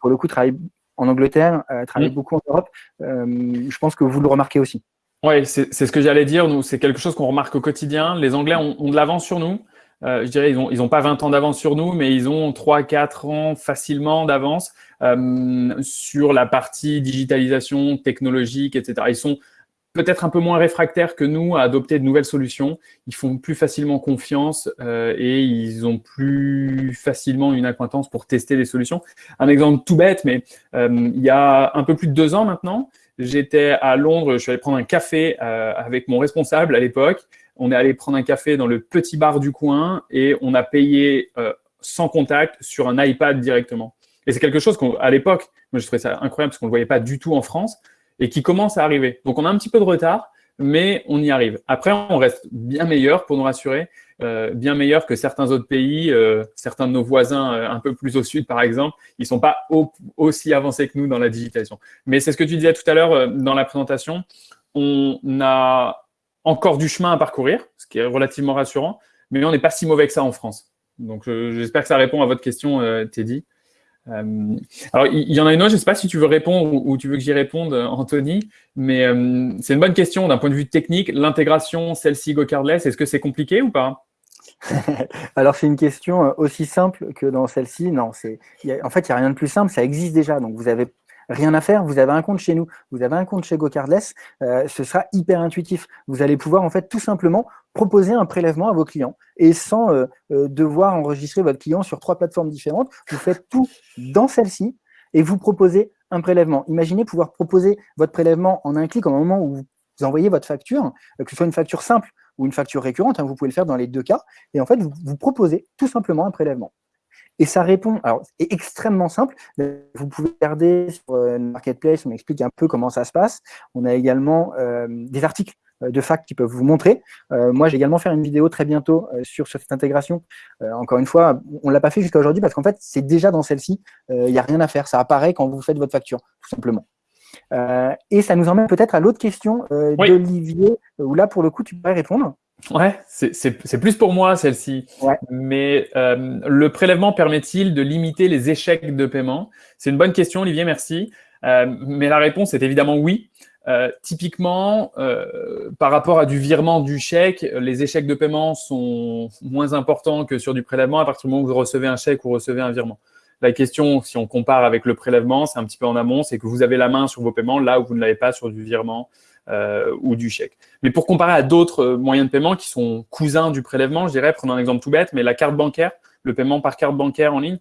pour le coup, travaille en Angleterre, travaille mm. beaucoup en Europe. je pense que vous le remarquez aussi. Oui, c'est ce que j'allais dire. Nous, c'est quelque chose qu'on remarque au quotidien. Les Anglais ont, ont de l'avance sur nous. Euh, je dirais, ils n'ont ils ont pas 20 ans d'avance sur nous, mais ils ont 3-4 ans facilement d'avance euh, sur la partie digitalisation technologique, etc. Ils sont peut-être un peu moins réfractaires que nous à adopter de nouvelles solutions. Ils font plus facilement confiance euh, et ils ont plus facilement une acquaintance pour tester des solutions. Un exemple tout bête, mais euh, il y a un peu plus de deux ans maintenant, j'étais à Londres, je suis allé prendre un café euh, avec mon responsable à l'époque on est allé prendre un café dans le petit bar du coin et on a payé euh, sans contact sur un iPad directement. Et c'est quelque chose qu'à l'époque, moi je trouvais ça incroyable parce qu'on ne le voyait pas du tout en France et qui commence à arriver. Donc on a un petit peu de retard, mais on y arrive. Après, on reste bien meilleur pour nous rassurer, euh, bien meilleur que certains autres pays, euh, certains de nos voisins un peu plus au sud par exemple, ils ne sont pas aussi avancés que nous dans la digitalisation. Mais c'est ce que tu disais tout à l'heure dans la présentation, on a encore du chemin à parcourir, ce qui est relativement rassurant, mais on n'est pas si mauvais que ça en France. Donc, j'espère que ça répond à votre question, euh, Teddy. Euh, alors, il y, en a une autre, je ne sais pas si tu veux répondre ou, tu veux que j'y réponde, euh, Anthony, mais c'est une bonne question d'un point de vue technique. L'intégration, celle-ci, GoCardless, est-ce que c'est compliqué ou pas? Alors, c'est une question aussi simple que dans celle-ci. Non, en fait, il n'y a rien de plus simple, ça existe déjà. Donc, vous avez Rien à faire, vous avez un compte chez nous, vous avez un compte chez GoCardless, euh, ce sera hyper intuitif. Vous allez pouvoir en fait tout simplement proposer un prélèvement à vos clients et sans euh, euh, devoir enregistrer votre client sur trois plateformes différentes, vous faites tout dans celle-ci et vous proposez un prélèvement. Imaginez pouvoir proposer votre prélèvement en un clic au moment où vous envoyez votre facture, que ce soit une facture simple ou une facture récurrente, hein, vous pouvez le faire dans les deux cas, et en fait, vous proposez tout simplement un prélèvement. Et ça répond, alors c'est extrêmement simple, vous pouvez regarder sur euh, Marketplace, on explique un peu comment ça se passe. On a également euh, des articles euh, de fac qui peuvent vous montrer. moi, j'ai également faire une vidéo très bientôt sur, cette intégration. encore une fois, on ne l'a pas fait jusqu'à aujourd'hui parce qu'en fait, c'est déjà dans celle-ci. Il n'y a rien à faire. Ça apparaît quand vous faites votre facture, tout simplement. et ça nous emmène peut-être à l'autre question d'Olivier, où là, pour le coup, tu pourrais répondre. Ouais, c'est plus pour moi celle-ci. Mais euh, le prélèvement permet-il de limiter les échecs de paiement? C'est une bonne question, Olivier, merci. Euh, mais la réponse est évidemment oui. Euh, typiquement, par rapport à du virement du chèque, les échecs de paiement sont moins importants que sur du prélèvement à partir du moment où vous recevez un chèque ou recevez un virement. La question, si on compare avec le prélèvement, c'est un petit peu en amont, c'est que vous avez la main sur vos paiements là où vous ne l'avez pas sur du virement euh, ou du chèque. Mais pour comparer à d'autres euh, moyens de paiement qui sont cousins du prélèvement, je dirais, prenons un exemple tout bête, mais la carte bancaire, le paiement par carte bancaire en ligne,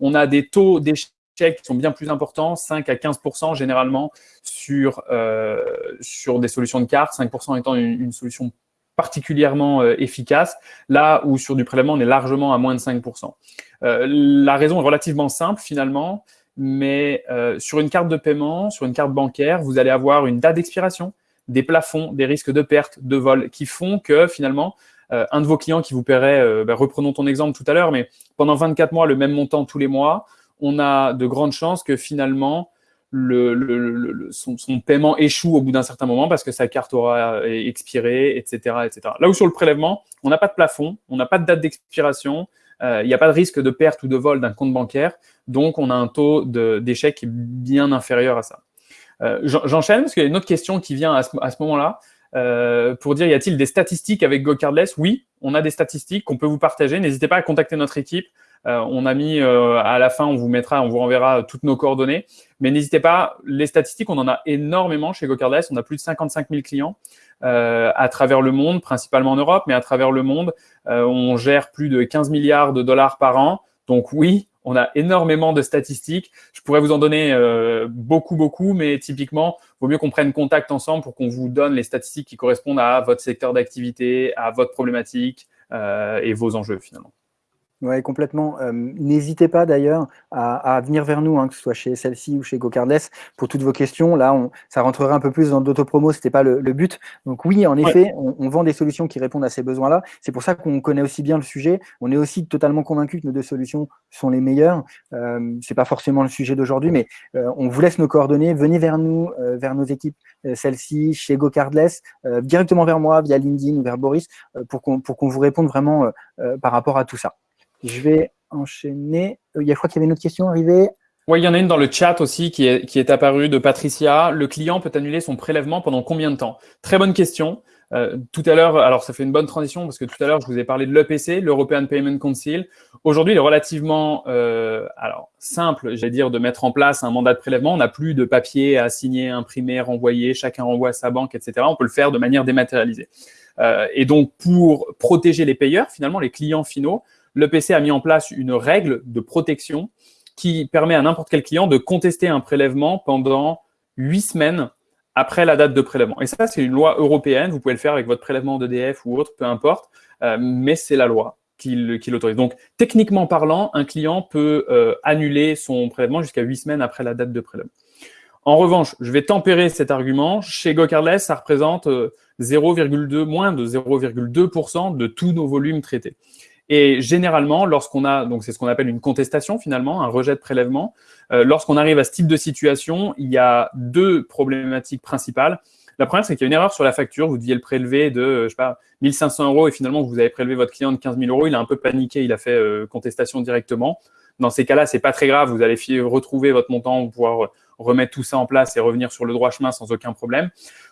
on a des taux d'échec qui sont bien plus importants, 5 à 15 généralement sur, euh, sur des solutions de carte, 5% étant une, solution particulièrement efficace, là où sur du prélèvement, on est largement à moins de 5% La raison est relativement simple finalement, mais sur une carte de paiement, sur une carte bancaire, vous allez avoir une date d'expiration, des plafonds, des risques de perte, de vol, qui font que finalement, euh, un de vos clients qui vous paierait, euh, bah, reprenons ton exemple tout à l'heure, mais pendant 24 mois, le même montant tous les mois, on a de grandes chances que finalement, le, son, paiement échoue au bout d'un certain moment parce que sa carte aura euh, expiré, etc., etc. Là où sur le prélèvement, on n'a pas de plafond, on n'a pas de date d'expiration, il n'y a pas de risque de perte ou de vol d'un compte bancaire, donc on a un taux d'échec bien inférieur à ça. Euh, j'enchaîne parce qu'il y a une autre question qui vient à ce, moment-là. Euh, pour dire, y a-t-il des statistiques avec GoCardless Oui, on a des statistiques qu'on peut vous partager. N'hésitez pas à contacter notre équipe. Euh, on a mis à la fin, on vous mettra, on vous renverra toutes nos coordonnées. Mais n'hésitez pas, les statistiques, on en a énormément chez GoCardless. On a plus de 55 000 clients à travers le monde, principalement en Europe, mais à travers le monde. on gère plus de 15 milliards de dollars par an. Donc oui, on a énormément de statistiques. Je pourrais vous en donner euh, beaucoup, beaucoup, mais typiquement, il vaut mieux qu'on prenne contact ensemble pour qu'on vous donne les statistiques qui correspondent à votre secteur d'activité, à votre problématique euh, et vos enjeux finalement. Oui, complètement. Euh, n'hésitez pas d'ailleurs à, venir vers nous, hein, que ce soit chez celle-ci ou chez GoCardless, pour toutes vos questions. Là, on, ça rentrerait un peu plus dans l'autopromo, ce n'était pas le, but. Donc oui, en effet, on, vend des solutions qui répondent à ces besoins-là. C'est pour ça qu'on connaît aussi bien le sujet. On est aussi totalement convaincu que nos deux solutions sont les meilleures. Euh, Ce n'est pas forcément le sujet d'aujourd'hui, mais euh, on vous laisse nos coordonnées. Venez vers nous, vers nos équipes, celle-ci, chez GoCardless, directement vers moi, via LinkedIn ou vers Boris, pour qu'on vous réponde vraiment par rapport à tout ça. Je vais enchaîner. Euh, il y a, je crois qu'il y avait une autre question arrivée. Oui, il y en a une dans le chat aussi qui est, apparue de Patricia. Le client peut annuler son prélèvement pendant combien de temps? Très bonne question. Euh, tout à l'heure, alors ça fait une bonne transition parce que tout à l'heure, je vous ai parlé de l'EPC, l'European Payment Council. Aujourd'hui, il est relativement euh, alors simple, j'allais dire, de mettre en place un mandat de prélèvement. On n'a plus de papier à signer, imprimer, renvoyer, chacun renvoie à sa banque, etc. On peut le faire de manière dématérialisée. Et donc, pour protéger les payeurs, finalement, les clients finaux, le PC a mis en place une règle de protection qui permet à n'importe quel client de contester un prélèvement pendant huit semaines après la date de prélèvement. Et ça, c'est une loi européenne. Vous pouvez le faire avec votre prélèvement d'EDF ou autre, peu importe, euh, mais c'est la loi qui, l'autorise. Donc, techniquement parlant, un client peut euh, annuler son prélèvement jusqu'à huit semaines après la date de prélèvement. En revanche, je vais tempérer cet argument. Chez GoCardless, ça représente 0,2, euh, moins de 0,2% de tous nos volumes traités. Et généralement, lorsqu'on a, donc c'est ce qu'on appelle une contestation finalement, un rejet de prélèvement, euh, lorsqu'on arrive à ce type de situation, il y a deux problématiques principales. La première, c'est qu'il y a une erreur sur la facture. Vous deviez le prélever de, euh, je sais pas, 1500 euros et finalement, vous avez prélevé votre client de 15 000 euros. Il a un peu paniqué, il a fait euh, contestation directement. Dans ces cas-là, c'est pas très grave. Vous allez retrouver votre montant, pouvoir remettre tout ça en place et revenir sur le droit chemin sans aucun problème.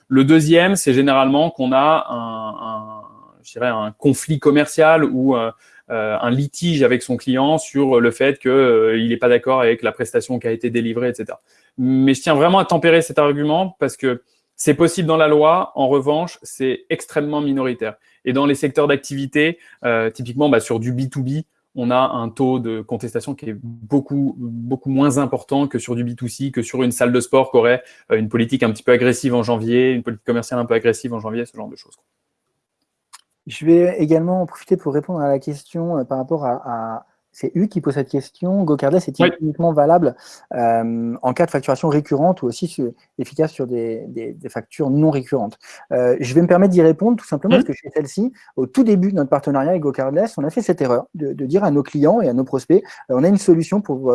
Le deuxième, c'est généralement qu'on a un, un je dirais, un conflit commercial ou euh, euh, un litige avec son client sur le fait qu'il euh, n'est pas d'accord avec la prestation qui a été délivrée, etc. Mais je tiens vraiment à tempérer cet argument parce que c'est possible dans la loi, en revanche, c'est extrêmement minoritaire. Et dans les secteurs d'activité, typiquement bah, sur du B2B, on a un taux de contestation qui est beaucoup, beaucoup moins important que sur du B2C, que sur une salle de sport qui aurait une politique un petit peu agressive en janvier, une politique commerciale un peu agressive en janvier, ce genre de choses. Je vais également en profiter pour répondre à la question euh, par rapport à, c'est U qui pose cette question. GoCardless est uniquement valable euh, en cas de facturation récurrente ou aussi efficace sur des, factures non récurrentes. Euh, je vais me permettre d'y répondre tout simplement parce que chez celle-ci, au tout début de notre partenariat avec GoCardless, on a fait cette erreur de, dire à nos clients et à nos prospects, on a une solution pour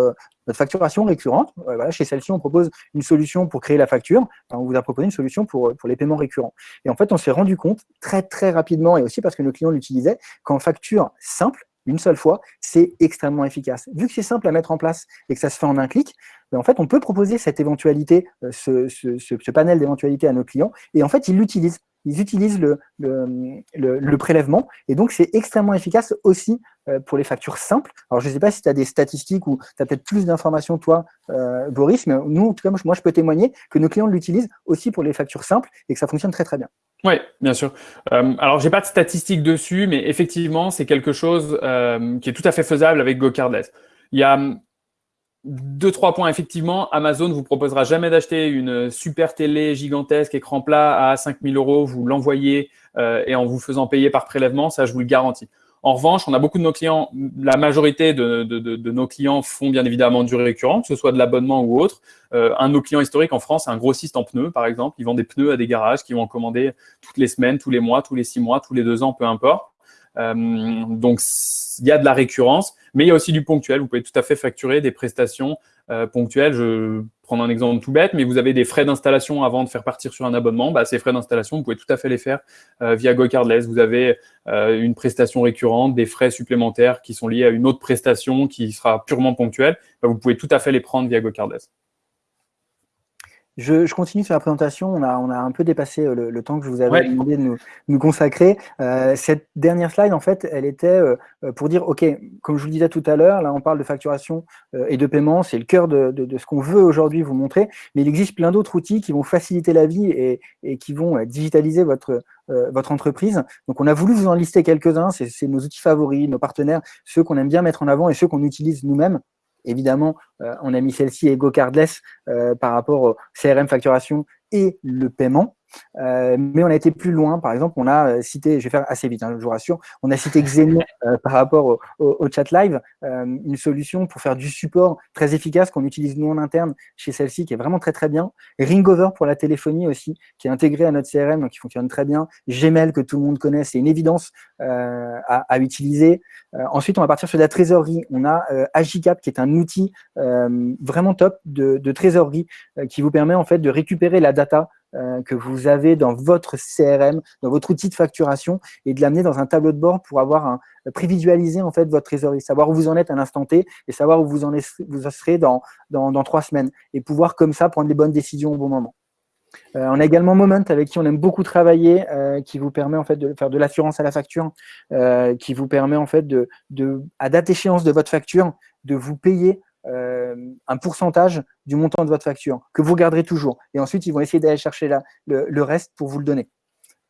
notre facturation récurrente. voilà, chez celle-ci, on propose une solution pour créer la facture. on vous a proposé une solution pour, pour les paiements récurrents. Et en fait, on s'est rendu compte très, très rapidement, et aussi parce que nos clients l'utilisaient, qu'en facture simple, une seule fois, c'est extrêmement efficace. Vu que c'est simple à mettre en place et que ça se fait en un clic, ben, en fait, on peut proposer cette éventualité, euh, ce, panel d'éventualités à nos clients, et en fait, ils l'utilisent. Ils utilisent le, prélèvement, et donc c'est extrêmement efficace aussi euh, pour les factures simples. Alors, je ne sais pas si tu as des statistiques ou tu as peut-être plus d'informations, toi, euh, Boris, mais nous, en tout cas, moi, je peux témoigner que nos clients l'utilisent aussi pour les factures simples et que ça fonctionne très, très bien. Oui, bien sûr. Euh, alors, j'ai pas de statistiques dessus, mais effectivement, c'est quelque chose euh, qui est tout à fait faisable avec GoCardless. Il y a hum, deux, trois points. Effectivement, Amazon vous proposera jamais d'acheter une super télé gigantesque, écran plat à 5000 euros, vous l'envoyez euh, et en vous faisant payer par prélèvement, ça, je vous le garantis. En revanche, on a beaucoup de nos clients, la majorité de, nos clients font bien évidemment du récurrent, que ce soit de l'abonnement ou autre. Euh, un de nos clients historiques en France, un grossiste en pneus, par exemple. Ils vendent des pneus à des garages qui vont en commander toutes les semaines, tous les mois, tous les six mois, tous les deux ans, peu importe. Euh, donc, il y a de la récurrence, mais il y a aussi du ponctuel. Vous pouvez tout à fait facturer des prestations euh, ponctuelles. Je prendre un exemple tout bête, mais vous avez des frais d'installation avant de faire partir sur un abonnement, bah, ces frais d'installation, vous pouvez tout à fait les faire euh, via GoCardless. Vous avez euh, une prestation récurrente, des frais supplémentaires qui sont liés à une autre prestation qui sera purement ponctuelle, bah, vous pouvez tout à fait les prendre via GoCardless. Je, continue sur la présentation. On a, on a un peu dépassé euh, le, temps que je vous avais demandé de nous, consacrer. Euh, cette dernière slide, en fait, elle était euh, pour dire, OK, comme je vous le disais tout à l'heure, là, on parle de facturation et de paiement. C'est le cœur de, ce qu'on veut aujourd'hui vous montrer. Mais il existe plein d'autres outils qui vont faciliter la vie et, qui vont digitaliser votre, votre entreprise. Donc, on a voulu vous en lister quelques-uns. C'est nos outils favoris, nos partenaires, ceux qu'on aime bien mettre en avant et ceux qu'on utilise nous-mêmes Évidemment, euh, on a mis celle-ci et GoCardless euh, par rapport au CRM facturation et le paiement. Mais on a été plus loin. Par exemple, on a cité, je vais faire assez vite, hein, je vous rassure, on a cité Xenia par rapport au, chat live, une solution pour faire du support très efficace qu'on utilise nous en interne chez celle-ci, qui est vraiment très très bien. Ringover pour la téléphonie aussi, qui est intégré à notre CRM, donc qui fonctionne très bien. Gmail que tout le monde connaît, c'est une évidence à, à, utiliser. ensuite, on va partir sur la trésorerie. On a Agicap, qui est un outil vraiment top de, de trésorerie qui vous permet en fait de récupérer la data euh, que vous avez dans votre CRM, dans votre outil de facturation, et de l'amener dans un tableau de bord pour avoir un, prévisualiser en fait votre trésorerie, savoir où vous en êtes à l'instant T et savoir où vous en, vous serez dans, trois semaines, et pouvoir comme ça prendre les bonnes décisions au bon moment. Euh, on a également Moment avec qui on aime beaucoup travailler, euh, qui vous permet en fait de faire de l'assurance à la facture, euh, qui vous permet en fait de, de, à date échéance de votre facture, de vous payer euh, un pourcentage du montant de votre facture que vous garderez toujours. Et ensuite, ils vont essayer d'aller chercher le, reste pour vous le donner.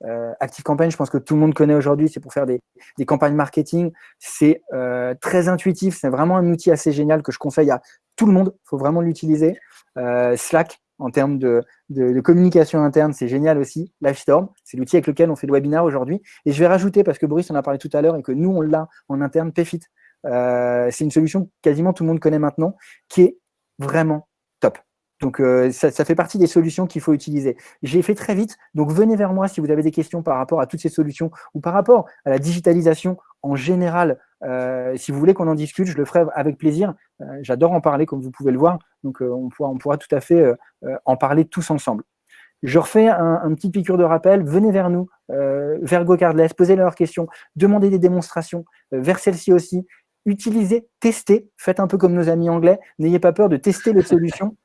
Euh, Active Campaign, je pense que tout le monde connaît aujourd'hui, c'est pour faire des, campagnes marketing. C'est euh, très intuitif, c'est vraiment un outil assez génial que je conseille à tout le monde. Il faut vraiment l'utiliser. Slack, en termes de, communication interne, c'est génial aussi. Livestorm, c'est l'outil avec lequel on fait le webinar aujourd'hui. Et je vais rajouter, parce que Boris en a parlé tout à l'heure et que nous, on l'a en interne, Payfit. Euh, c'est une solution que quasiment tout le monde connaît maintenant, qui est vraiment top. Donc, euh, ça, fait partie des solutions qu'il faut utiliser. J'ai fait très vite, donc venez vers moi si vous avez des questions par rapport à toutes ces solutions ou par rapport à la digitalisation en général. Euh, si vous voulez qu'on en discute, je le ferai avec plaisir. J'adore en parler, comme vous pouvez le voir. Donc, on, pourra, tout à fait en parler tous ensemble. Je refais un, petit piqûre de rappel. Venez vers nous, vers GoCardless, posez leurs questions, demandez des démonstrations, vers celle-ci aussi utilisez, testez, faites un peu comme nos amis anglais, n'ayez pas peur de tester les solutions.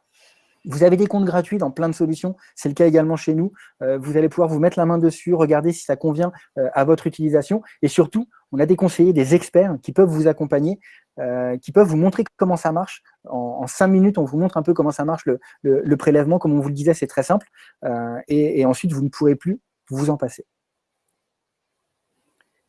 Vous avez des comptes gratuits dans plein de solutions, c'est le cas également chez nous. Euh, vous allez pouvoir vous mettre la main dessus, regarder si ça convient euh, à votre utilisation. Et surtout, on a des conseillers, des experts qui peuvent vous accompagner, euh, qui peuvent vous montrer comment ça marche. En, cinq minutes, on vous montre un peu comment ça marche le, prélèvement. Comme on vous le disait, c'est très simple. Et, et ensuite, vous ne pourrez plus vous en passer.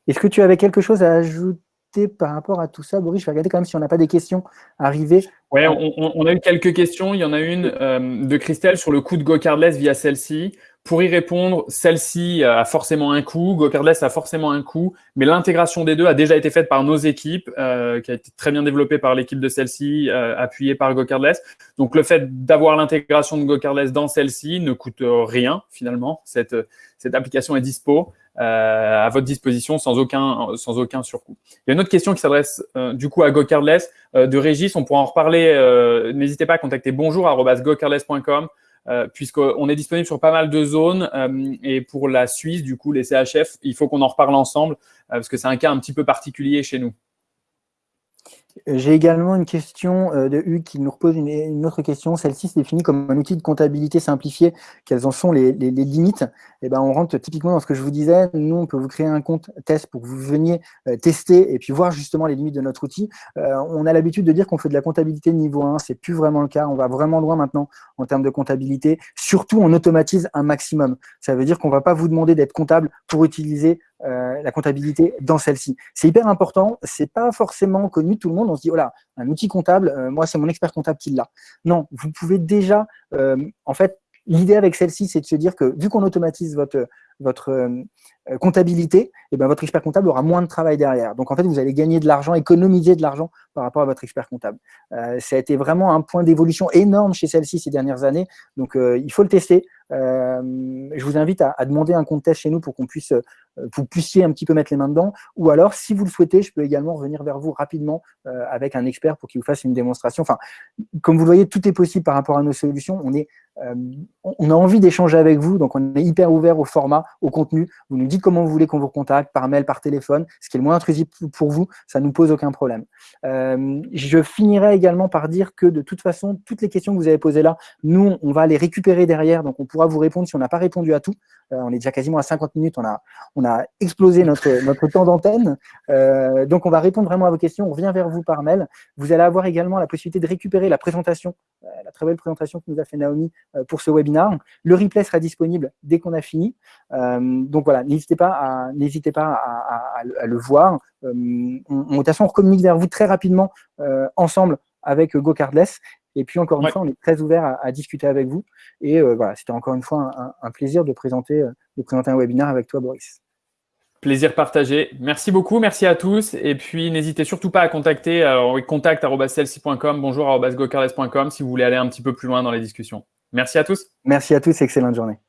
Est-ce que tu avais quelque chose à ajouter? Par rapport à tout ça Boris, je vais regarder quand même si on n'a pas des questions arrivées. Oui, on, a eu quelques questions. Il y en a une euh, de Christelle sur le coût de GoCardless via celle-ci. Pour y répondre, celle-ci a forcément un coût, GoCardless a forcément un coût, mais l'intégration des deux a déjà été faite par nos équipes, euh, qui a été très bien développée par l'équipe de celle-ci, euh, appuyée par GoCardless. Donc le fait d'avoir l'intégration de GoCardless dans celle-ci ne coûte rien finalement. Cette, cette application est dispo. Euh, à votre disposition sans aucun, sans aucun surcoût. Il y a une autre question qui s'adresse euh, du coup à GoCardless euh, de Régis. On pourra en reparler. N'hésitez pas à contacter bonjour.gocardless.com puisqu'on est disponible sur pas mal de zones. et pour la Suisse, du coup, les CHF, il faut qu'on en reparle ensemble parce que c'est un cas un petit peu particulier chez nous. J'ai également une question euh, de Hugues qui nous repose une, autre question. Celle-ci se définit comme un outil de comptabilité simplifié. Quelles en sont les, limites? Eh ben, On rentre typiquement dans ce que je vous disais. Nous, on peut vous créer un compte test pour que vous veniez euh, tester et puis voir justement les limites de notre outil. Euh, on a l'habitude de dire qu'on fait de la comptabilité niveau 1. C'est plus vraiment le cas. On va vraiment loin maintenant en termes de comptabilité. Surtout, on automatise un maximum. Ça veut dire qu'on ne va pas vous demander d'être comptable pour utiliser euh, la comptabilité dans celle-ci. C'est hyper important, c'est pas forcément connu tout le monde, on se dit, voilà, oh un outil comptable, euh, moi c'est mon expert comptable qui l'a. Non, vous pouvez déjà, euh, en fait, l'idée avec celle-ci, c'est de se dire que vu qu'on automatise votre, votre comptabilité, et eh ben, votre expert comptable aura moins de travail derrière. Donc en fait, vous allez gagner de l'argent, économiser de l'argent par rapport à votre expert comptable. ça a été vraiment un point d'évolution énorme chez celle-ci ces dernières années, donc il faut le tester. Euh, je vous invite à, demander un compte test chez nous pour qu'on puisse, euh, vous puissiez un petit peu mettre les mains dedans. Ou alors, si vous le souhaitez, je peux également revenir vers vous rapidement euh, avec un expert pour qu'il vous fasse une démonstration. Enfin, comme vous le voyez, tout est possible par rapport à nos solutions. On est on a envie d'échanger avec vous, donc on est hyper ouvert au format, au contenu. Vous nous dites comment vous voulez qu'on vous contacte, par mail, par téléphone, ce qui est le moins intrusif pour vous, ça ne nous pose aucun problème. je finirai également par dire que de toute façon, toutes les questions que vous avez posées là, nous, on va les récupérer derrière, donc on pourra vous répondre si on n'a pas répondu à tout. Euh, on est déjà quasiment à 50 minutes, on a, on a explosé notre, notre temps d'antenne. Euh, donc, on va répondre vraiment à vos questions. On revient vers vous par mail. Vous allez avoir également la possibilité de récupérer la présentation, euh, la très belle présentation que nous a fait Naomi pour ce webinaire. Le replay sera disponible dès qu'on a fini. Donc, voilà, n'hésitez pas, à, n'hésitez pas à, à, le voir. on, de toute façon, on communique vers vous très rapidement ensemble avec GoCardless Et puis, encore une fois, on est très ouvert à, discuter avec vous. Et voilà, c'était encore une fois un, plaisir de présenter, de présenter un webinaire avec toi, Boris. Plaisir partagé. Merci beaucoup, merci à tous. Et puis, n'hésitez surtout pas à contacter alors, contact.celsi.com, bonjour si vous voulez aller un petit peu plus loin dans les discussions. Merci à tous. Merci à tous, excellente journée.